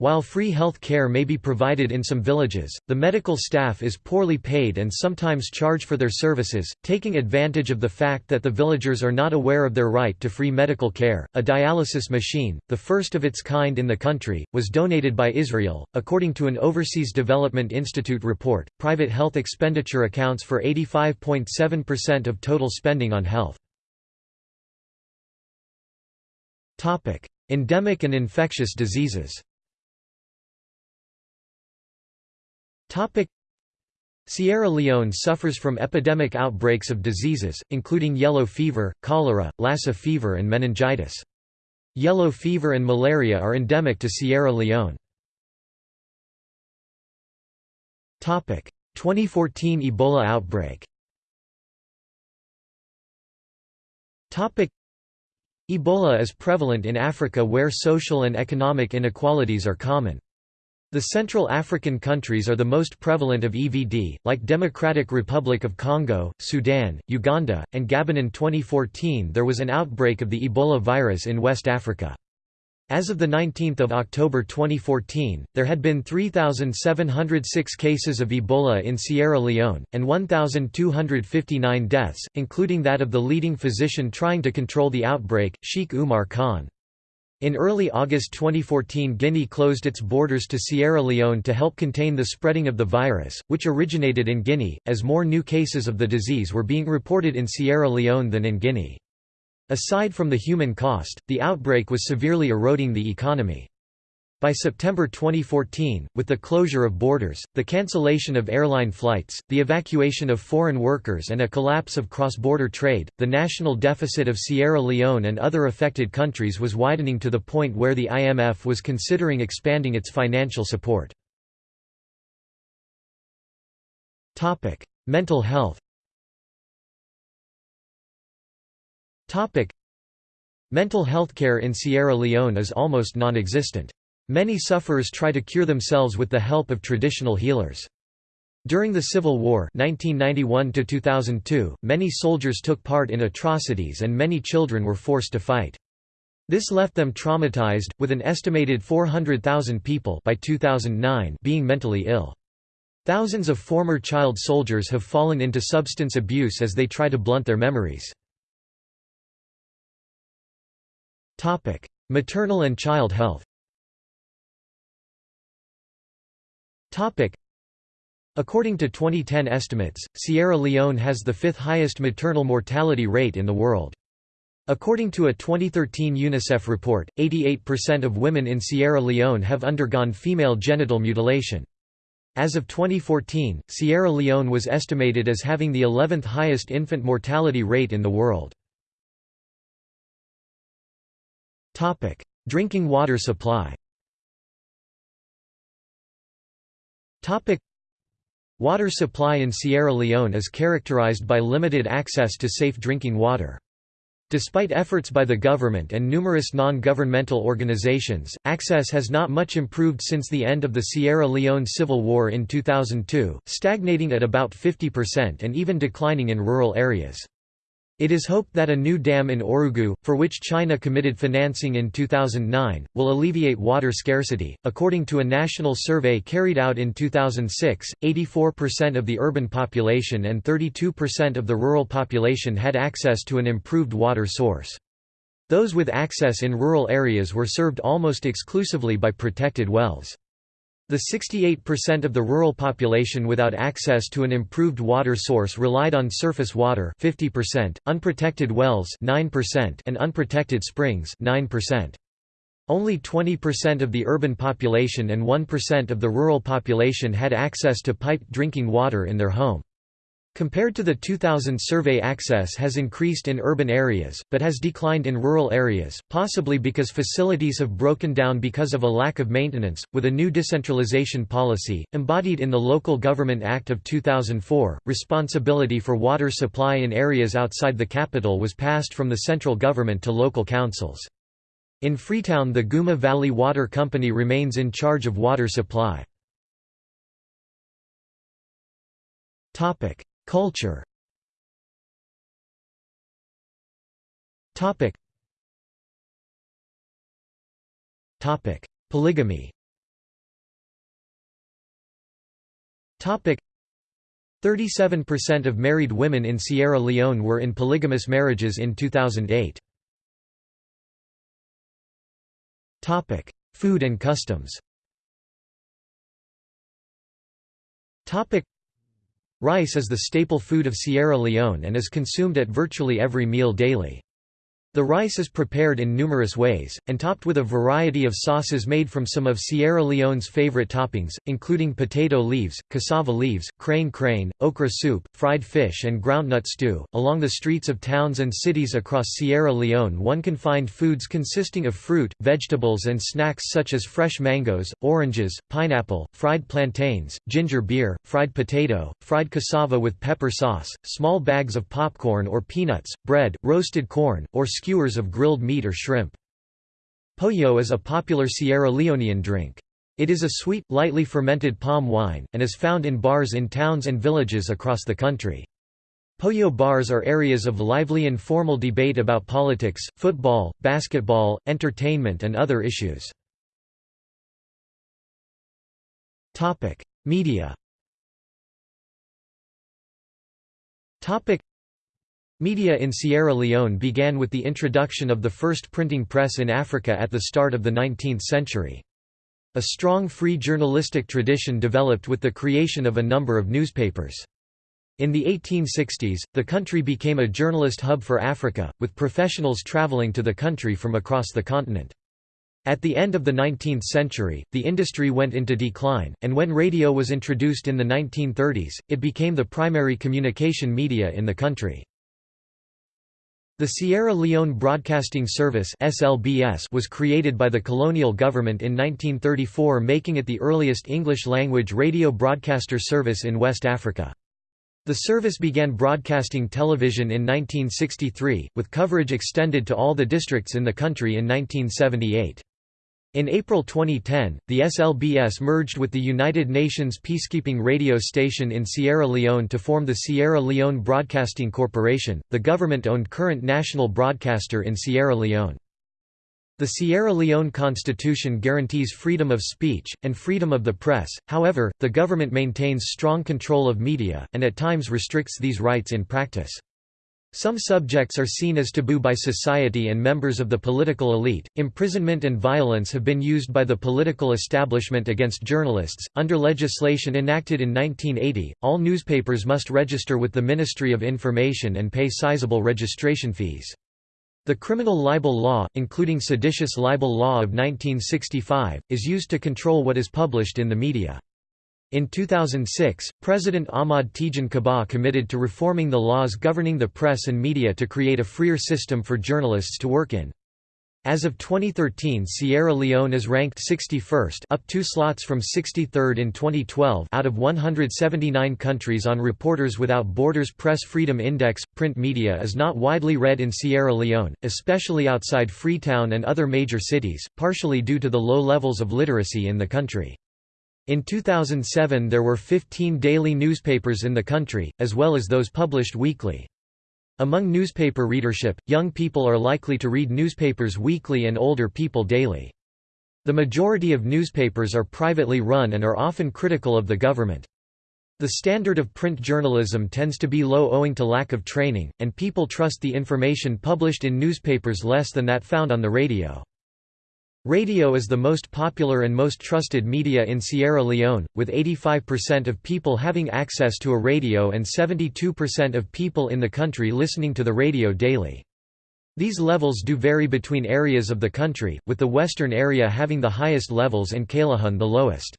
While free health care may be provided in some villages, the medical staff is poorly paid and sometimes charge for their services, taking advantage of the fact that the villagers are not aware of their right to free medical care. A dialysis machine, the first of its kind in the country, was donated by Israel. According to an Overseas Development Institute report, private health expenditure accounts for 85.7% of total spending on health. Topic: Endemic and infectious diseases. Topic Sierra Leone suffers from epidemic outbreaks of diseases, including yellow fever, cholera, Lassa fever and meningitis. Yellow fever and malaria are endemic to Sierra Leone. 2014 Ebola outbreak Ebola is prevalent in Africa where social and economic inequalities are common. The Central African countries are the most prevalent of EVD, like Democratic Republic of Congo, Sudan, Uganda, and Gabon. In 2014 there was an outbreak of the Ebola virus in West Africa. As of 19 October 2014, there had been 3,706 cases of Ebola in Sierra Leone, and 1,259 deaths, including that of the leading physician trying to control the outbreak, Sheikh Umar Khan. In early August 2014 Guinea closed its borders to Sierra Leone to help contain the spreading of the virus, which originated in Guinea, as more new cases of the disease were being reported in Sierra Leone than in Guinea. Aside from the human cost, the outbreak was severely eroding the economy. By September 2014, with the closure of borders, the cancellation of airline flights, the evacuation of foreign workers and a collapse of cross-border trade, the national deficit of Sierra Leone and other affected countries was widening to the point where the IMF was considering expanding its financial support. Mental health Mental health care in Sierra Leone is almost non-existent. Many sufferers try to cure themselves with the help of traditional healers. During the Civil War 1991 many soldiers took part in atrocities and many children were forced to fight. This left them traumatized, with an estimated 400,000 people by 2009 being mentally ill. Thousands of former child soldiers have fallen into substance abuse as they try to blunt their memories. Maternal and child health According to 2010 estimates, Sierra Leone has the fifth highest maternal mortality rate in the world. According to a 2013 UNICEF report, 88% of women in Sierra Leone have undergone female genital mutilation. As of 2014, Sierra Leone was estimated as having the 11th highest infant mortality rate in the world. Drinking water supply Water supply in Sierra Leone is characterized by limited access to safe drinking water. Despite efforts by the government and numerous non-governmental organizations, access has not much improved since the end of the Sierra Leone Civil War in 2002, stagnating at about 50% and even declining in rural areas. It is hoped that a new dam in Orugu, for which China committed financing in 2009, will alleviate water scarcity. According to a national survey carried out in 2006, 84% of the urban population and 32% of the rural population had access to an improved water source. Those with access in rural areas were served almost exclusively by protected wells. The 68% of the rural population without access to an improved water source relied on surface water 50%, unprotected wells 9%, and unprotected springs 9%. Only 20% of the urban population and 1% of the rural population had access to piped drinking water in their home. Compared to the 2000 survey access has increased in urban areas, but has declined in rural areas, possibly because facilities have broken down because of a lack of maintenance. With a new decentralization policy, embodied in the Local Government Act of 2004, responsibility for water supply in areas outside the capital was passed from the central government to local councils. In Freetown the Guma Valley Water Company remains in charge of water supply. Culture. Topic. Topic. Polygamy. Topic. 37% of married women in Sierra Leone were in polygamous marriages in 2008. Topic: Food and customs. Topic: Rice is the staple food of Sierra Leone and is consumed at virtually every meal daily. The rice is prepared in numerous ways, and topped with a variety of sauces made from some of Sierra Leone's favorite toppings, including potato leaves, cassava leaves, crane crane, okra soup, fried fish and groundnut stew. Along the streets of towns and cities across Sierra Leone one can find foods consisting of fruit, vegetables and snacks such as fresh mangoes, oranges, pineapple, fried plantains, ginger beer, fried potato, fried cassava with pepper sauce, small bags of popcorn or peanuts, bread, roasted corn, or skewers of grilled meat or shrimp. Poyo is a popular Sierra Leonean drink. It is a sweet, lightly fermented palm wine, and is found in bars in towns and villages across the country. Poyo bars are areas of lively informal debate about politics, football, basketball, entertainment and other issues. Media Media in Sierra Leone began with the introduction of the first printing press in Africa at the start of the 19th century. A strong free journalistic tradition developed with the creation of a number of newspapers. In the 1860s, the country became a journalist hub for Africa, with professionals traveling to the country from across the continent. At the end of the 19th century, the industry went into decline, and when radio was introduced in the 1930s, it became the primary communication media in the country. The Sierra Leone Broadcasting Service was created by the colonial government in 1934 making it the earliest English-language radio broadcaster service in West Africa. The service began broadcasting television in 1963, with coverage extended to all the districts in the country in 1978. In April 2010, the SLBS merged with the United Nations peacekeeping radio station in Sierra Leone to form the Sierra Leone Broadcasting Corporation, the government-owned current national broadcaster in Sierra Leone. The Sierra Leone Constitution guarantees freedom of speech, and freedom of the press, however, the government maintains strong control of media, and at times restricts these rights in practice. Some subjects are seen as taboo by society and members of the political elite. Imprisonment and violence have been used by the political establishment against journalists. Under legislation enacted in 1980, all newspapers must register with the Ministry of Information and pay sizable registration fees. The criminal libel law, including seditious libel law of 1965, is used to control what is published in the media. In 2006, President Ahmad Tejan Kabbah committed to reforming the laws governing the press and media to create a freer system for journalists to work in. As of 2013 Sierra Leone is ranked 61st up two slots from 63rd in 2012 out of 179 countries on Reporters Without Borders Press Freedom Index. Print media is not widely read in Sierra Leone, especially outside Freetown and other major cities, partially due to the low levels of literacy in the country. In 2007 there were 15 daily newspapers in the country, as well as those published weekly. Among newspaper readership, young people are likely to read newspapers weekly and older people daily. The majority of newspapers are privately run and are often critical of the government. The standard of print journalism tends to be low owing to lack of training, and people trust the information published in newspapers less than that found on the radio. Radio is the most popular and most trusted media in Sierra Leone, with 85% of people having access to a radio and 72% of people in the country listening to the radio daily. These levels do vary between areas of the country, with the western area having the highest levels and Kailahun the lowest.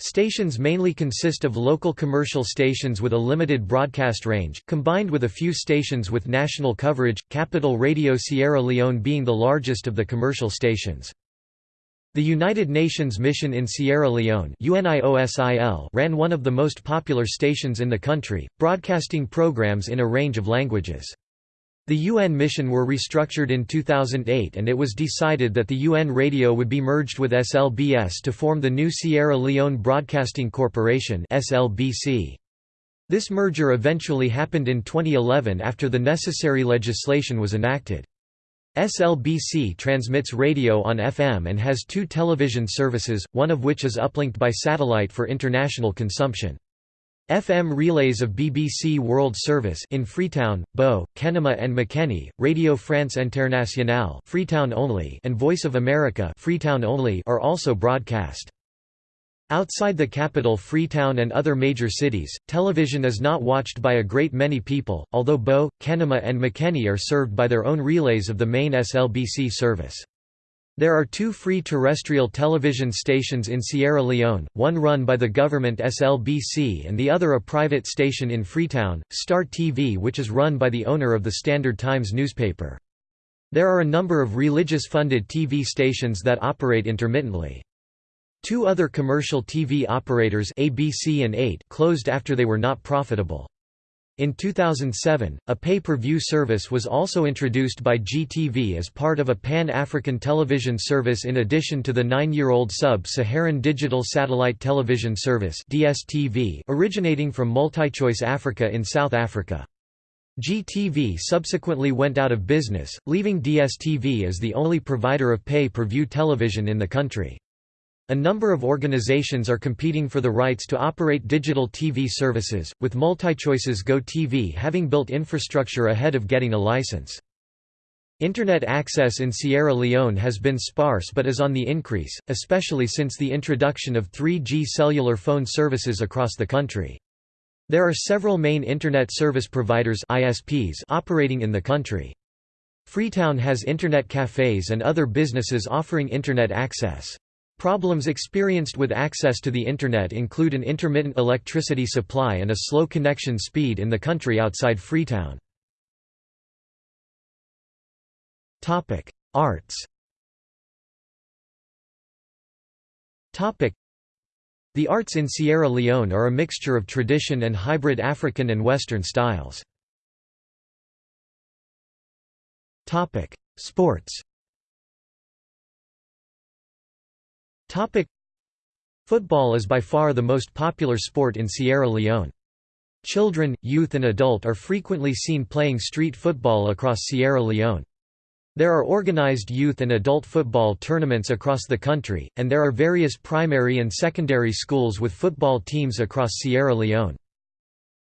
Stations mainly consist of local commercial stations with a limited broadcast range, combined with a few stations with national coverage, Capital Radio Sierra Leone being the largest of the commercial stations. The United Nations Mission in Sierra Leone ran one of the most popular stations in the country, broadcasting programs in a range of languages. The UN mission were restructured in 2008 and it was decided that the UN radio would be merged with SLBS to form the new Sierra Leone Broadcasting Corporation This merger eventually happened in 2011 after the necessary legislation was enacted. SLBC transmits radio on FM and has two television services, one of which is uplinked by satellite for international consumption. FM relays of BBC World Service in Freetown, Bo, Kenema and Makeni, Radio France Internationale Freetown only and Voice of America Freetown only are also broadcast. Outside the capital Freetown and other major cities, television is not watched by a great many people, although Bo, Kenema and Makeni are served by their own relays of the main SLBC service. There are two free terrestrial television stations in Sierra Leone, one run by the government SLBC and the other a private station in Freetown, Star TV which is run by the owner of the Standard Times newspaper. There are a number of religious-funded TV stations that operate intermittently. Two other commercial TV operators ABC and 8 closed after they were not profitable. In 2007, a pay-per-view service was also introduced by GTV as part of a pan-African television service in addition to the nine-year-old Sub-Saharan Digital Satellite Television Service DSTV originating from MultiChoice Africa in South Africa. GTV subsequently went out of business, leaving DSTV as the only provider of pay-per-view television in the country. A number of organizations are competing for the rights to operate digital TV services, with MultiChoice's Go TV having built infrastructure ahead of getting a license. Internet access in Sierra Leone has been sparse but is on the increase, especially since the introduction of 3G cellular phone services across the country. There are several main Internet service providers ISPs operating in the country. Freetown has Internet cafes and other businesses offering Internet access. Problems experienced with access to the Internet include an intermittent electricity supply and a slow connection speed in the country outside Freetown. Arts The arts in Sierra Leone are a mixture of tradition and hybrid African and Western styles. Sports Topic Football is by far the most popular sport in Sierra Leone. Children, youth and adult are frequently seen playing street football across Sierra Leone. There are organized youth and adult football tournaments across the country, and there are various primary and secondary schools with football teams across Sierra Leone.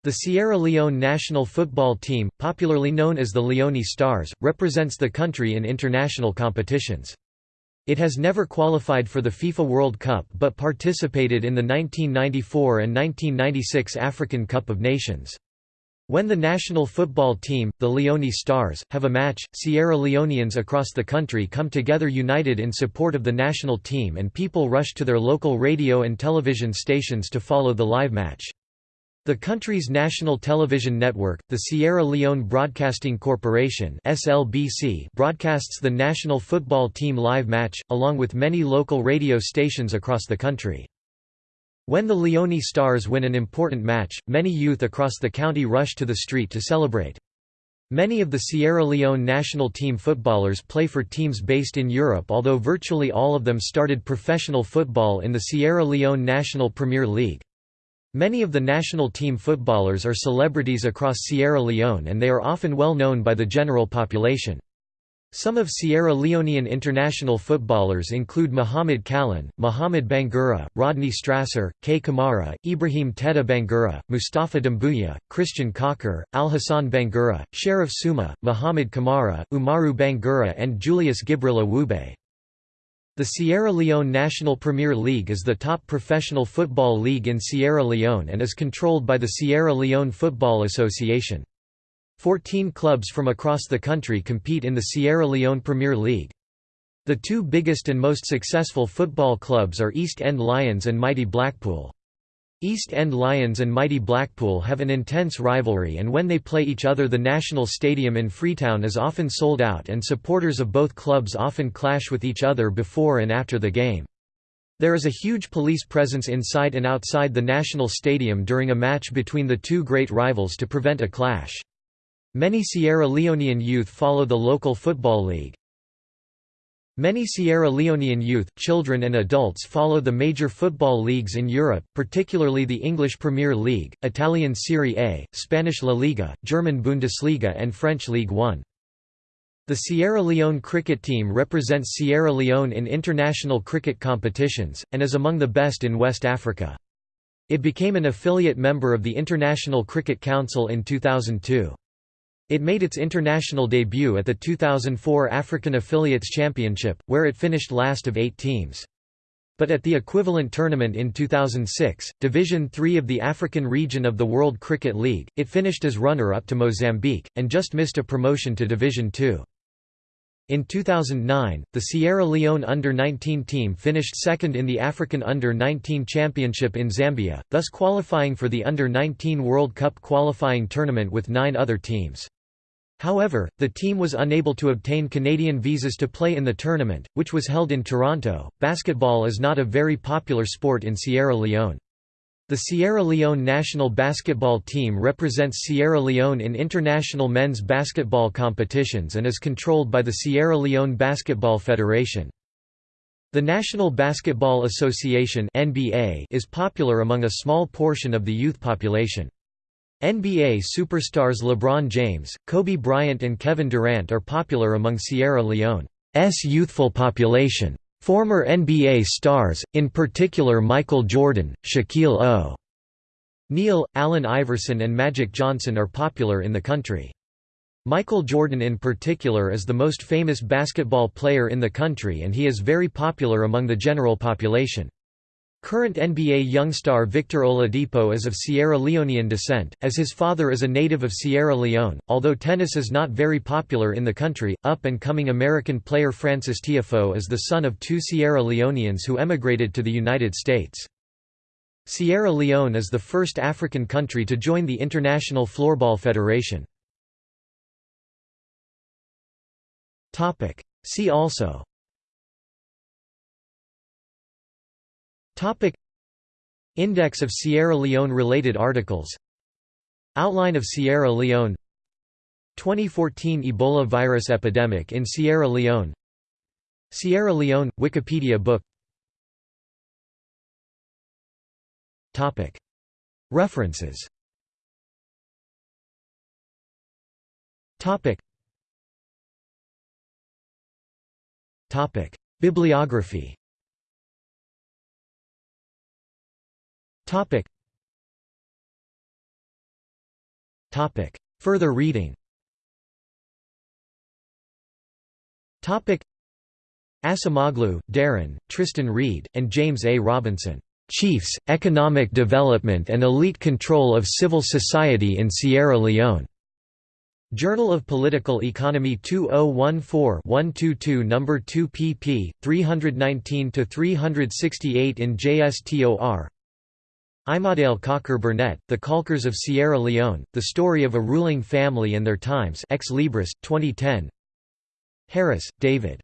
The Sierra Leone national football team, popularly known as the Leone Stars, represents the country in international competitions. It has never qualified for the FIFA World Cup but participated in the 1994 and 1996 African Cup of Nations. When the national football team, the Leone Stars, have a match, Sierra Leoneans across the country come together united in support of the national team and people rush to their local radio and television stations to follow the live match. The country's national television network, the Sierra Leone Broadcasting Corporation (SLBC), broadcasts the national football team live match along with many local radio stations across the country. When the Leone Stars win an important match, many youth across the county rush to the street to celebrate. Many of the Sierra Leone national team footballers play for teams based in Europe although virtually all of them started professional football in the Sierra Leone National Premier League. Many of the national team footballers are celebrities across Sierra Leone and they are often well known by the general population. Some of Sierra Leonean international footballers include Mohamed Kallon, Mohamed Bangura, Rodney Strasser, K. Kamara, Ibrahim Teta Bangura, Mustafa Dumbuya, Christian Cocker, Al-Hassan Bangura, Sheriff Suma, Mohamed Kamara, Umaru Bangura and Julius Gibrila Wube. The Sierra Leone National Premier League is the top professional football league in Sierra Leone and is controlled by the Sierra Leone Football Association. Fourteen clubs from across the country compete in the Sierra Leone Premier League. The two biggest and most successful football clubs are East End Lions and Mighty Blackpool. East End Lions and Mighty Blackpool have an intense rivalry and when they play each other the National Stadium in Freetown is often sold out and supporters of both clubs often clash with each other before and after the game. There is a huge police presence inside and outside the National Stadium during a match between the two great rivals to prevent a clash. Many Sierra Leonean youth follow the local football league. Many Sierra Leonean youth, children and adults follow the major football leagues in Europe, particularly the English Premier League, Italian Serie A, Spanish La Liga, German Bundesliga and French Ligue 1. The Sierra Leone cricket team represents Sierra Leone in international cricket competitions, and is among the best in West Africa. It became an affiliate member of the International Cricket Council in 2002. It made its international debut at the 2004 African Affiliates Championship, where it finished last of eight teams. But at the equivalent tournament in 2006, Division 3 of the African region of the World Cricket League, it finished as runner-up to Mozambique, and just missed a promotion to Division 2. In 2009, the Sierra Leone Under-19 team finished second in the African Under-19 Championship in Zambia, thus qualifying for the Under-19 World Cup qualifying tournament with nine other teams. However, the team was unable to obtain Canadian visas to play in the tournament, which was held in Toronto. Basketball is not a very popular sport in Sierra Leone. The Sierra Leone national basketball team represents Sierra Leone in international men's basketball competitions and is controlled by the Sierra Leone Basketball Federation. The National Basketball Association (NBA) is popular among a small portion of the youth population. NBA superstars LeBron James, Kobe Bryant and Kevin Durant are popular among Sierra Leone's youthful population. Former NBA stars, in particular Michael Jordan, Shaquille O'Neal, Allen Iverson and Magic Johnson are popular in the country. Michael Jordan in particular is the most famous basketball player in the country and he is very popular among the general population. Current NBA young star Victor Oladipo is of Sierra Leonean descent, as his father is a native of Sierra Leone. Although tennis is not very popular in the country, up and coming American player Frances Tiafoe is the son of two Sierra Leoneans who emigrated to the United States. Sierra Leone is the first African country to join the International Floorball Federation. See also Topic. Index of Sierra Leone-related articles. Outline of Sierra Leone. 2014 Ebola virus epidemic in Sierra Leone. Sierra Leone – Wikipedia book. Topic. References. Topic. Topic. Bibliography Topic. Topic. Further reading Topic. Acemoglu, Darren, Tristan Reed, and James A. Robinson. Chiefs, Economic Development and Elite Control of Civil Society in Sierra Leone. Journal of Political Economy 2014-122 No. 2 pp. 319–368 in JSTOR Imadael Cocker Burnett, The Caulkers of Sierra Leone, The Story of a Ruling Family and Their Times Ex Libris, 2010 Harris, David.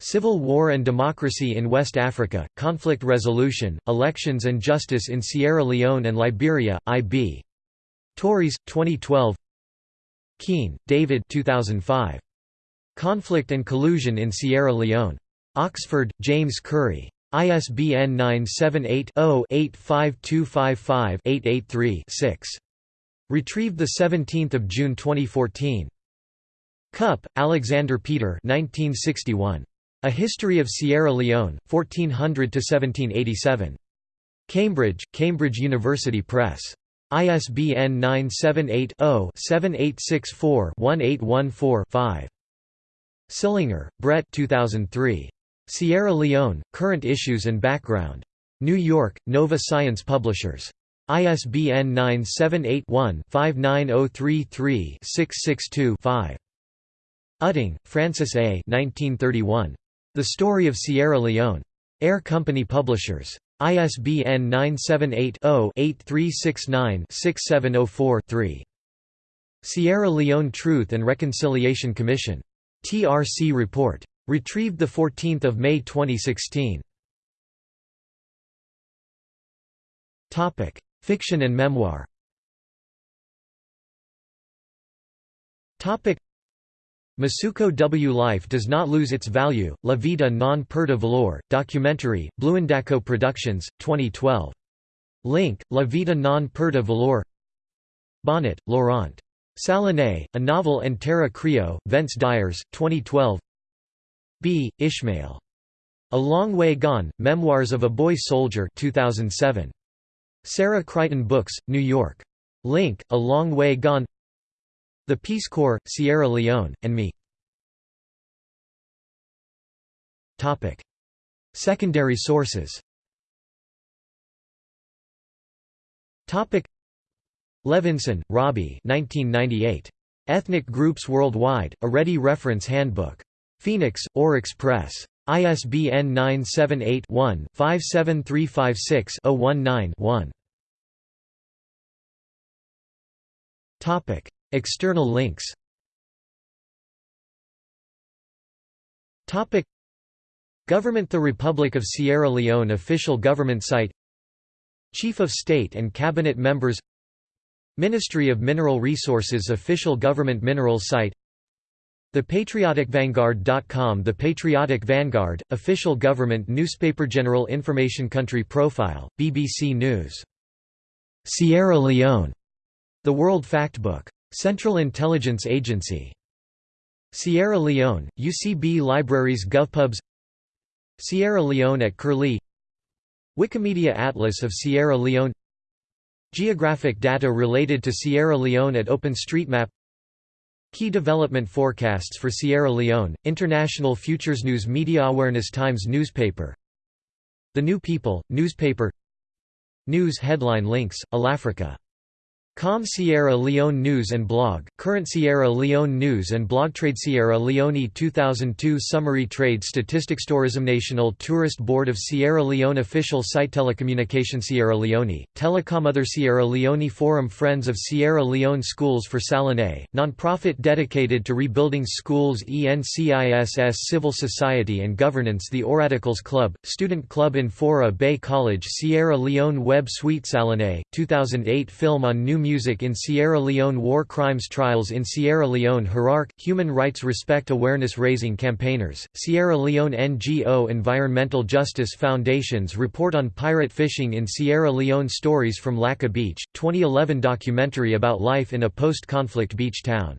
Civil War and Democracy in West Africa, Conflict Resolution, Elections and Justice in Sierra Leone and Liberia, I.B. Tauris, 2012 Keen, David 2005. Conflict and Collusion in Sierra Leone. Oxford, James Currey. ISBN 978-0-85255-883-6. Retrieved 17 June 2014. Kup, Alexander Peter 1961. A History of Sierra Leone, 1400–1787. Cambridge, Cambridge University Press. ISBN 978 0 7864 1814 5. Sillinger, Brett 2003. Sierra Leone, Current Issues and Background. New York, Nova Science Publishers. ISBN 978-1-59033-662-5. Utting, Francis A. 1931. The Story of Sierra Leone. Ayer Company Publishers. ISBN 978-0-8369-6704-3. Sierra Leone Truth and Reconciliation Commission. TRC Report. Retrieved 14 May 2016. Fiction and memoir Masuko W. Life does not lose its value, La Vida non Perda valor, documentary, Bluendaco Productions, 2012. Link, La Vida non Perda valor Bonnet, Laurent. Salanay, a novel and Terra Creo, Vence Dyers, 2012 B. Ishmael. A Long Way Gone, Memoirs of a Boy Soldier 2007. Sarah Crichton Books, New York. Link, A Long Way Gone The Peace Corps, Sierra Leone, and Me Secondary sources Levinson, Robbie 1998. Ethnic Groups Worldwide, a Ready Reference Handbook. Phoenix, Oryx Press. ISBN 978-1-57356-019-1. External links. Government The Republic of Sierra Leone official government site. Chief of State and Cabinet members. Ministry of Mineral Resources official government mineral site ThePatrioticVanguard.com The Patriotic Vanguard, official government newspaper General Information Country Profile, BBC News. Sierra Leone. The World Factbook. Central Intelligence Agency. Sierra Leone, UCB Libraries GovPubs Sierra Leone at Curlie Wikimedia Atlas of Sierra Leone Geographic data related to Sierra Leone at OpenStreetMap Key development forecasts for Sierra Leone, International Futures News Media Awareness Times newspaper. The New People, newspaper. News headline links, Alafrica Com Sierra Leone News and Blog, current Sierra Leone News and Blog Trade Sierra Leone 2002 Summary Trade Statistics Tourism National Tourist Board of Sierra Leone Official Site Telecommunication Sierra Leone, Telecom Other Sierra Leone Forum Friends of Sierra Leone Schools for Salanay, non-profit dedicated to rebuilding schools ENCISS Civil Society and Governance The Oradicals Club, Student Club in Fourah Bay College Sierra Leone Web Suite Salanay, 2008 Film on New music in Sierra Leone War crimes trials in Sierra Leone Hierarch, human rights respect awareness raising campaigners, Sierra Leone NGO Environmental Justice Foundations report on pirate fishing in Sierra Leone Stories from Lakka Beach, 2011 documentary about life in a post-conflict beach town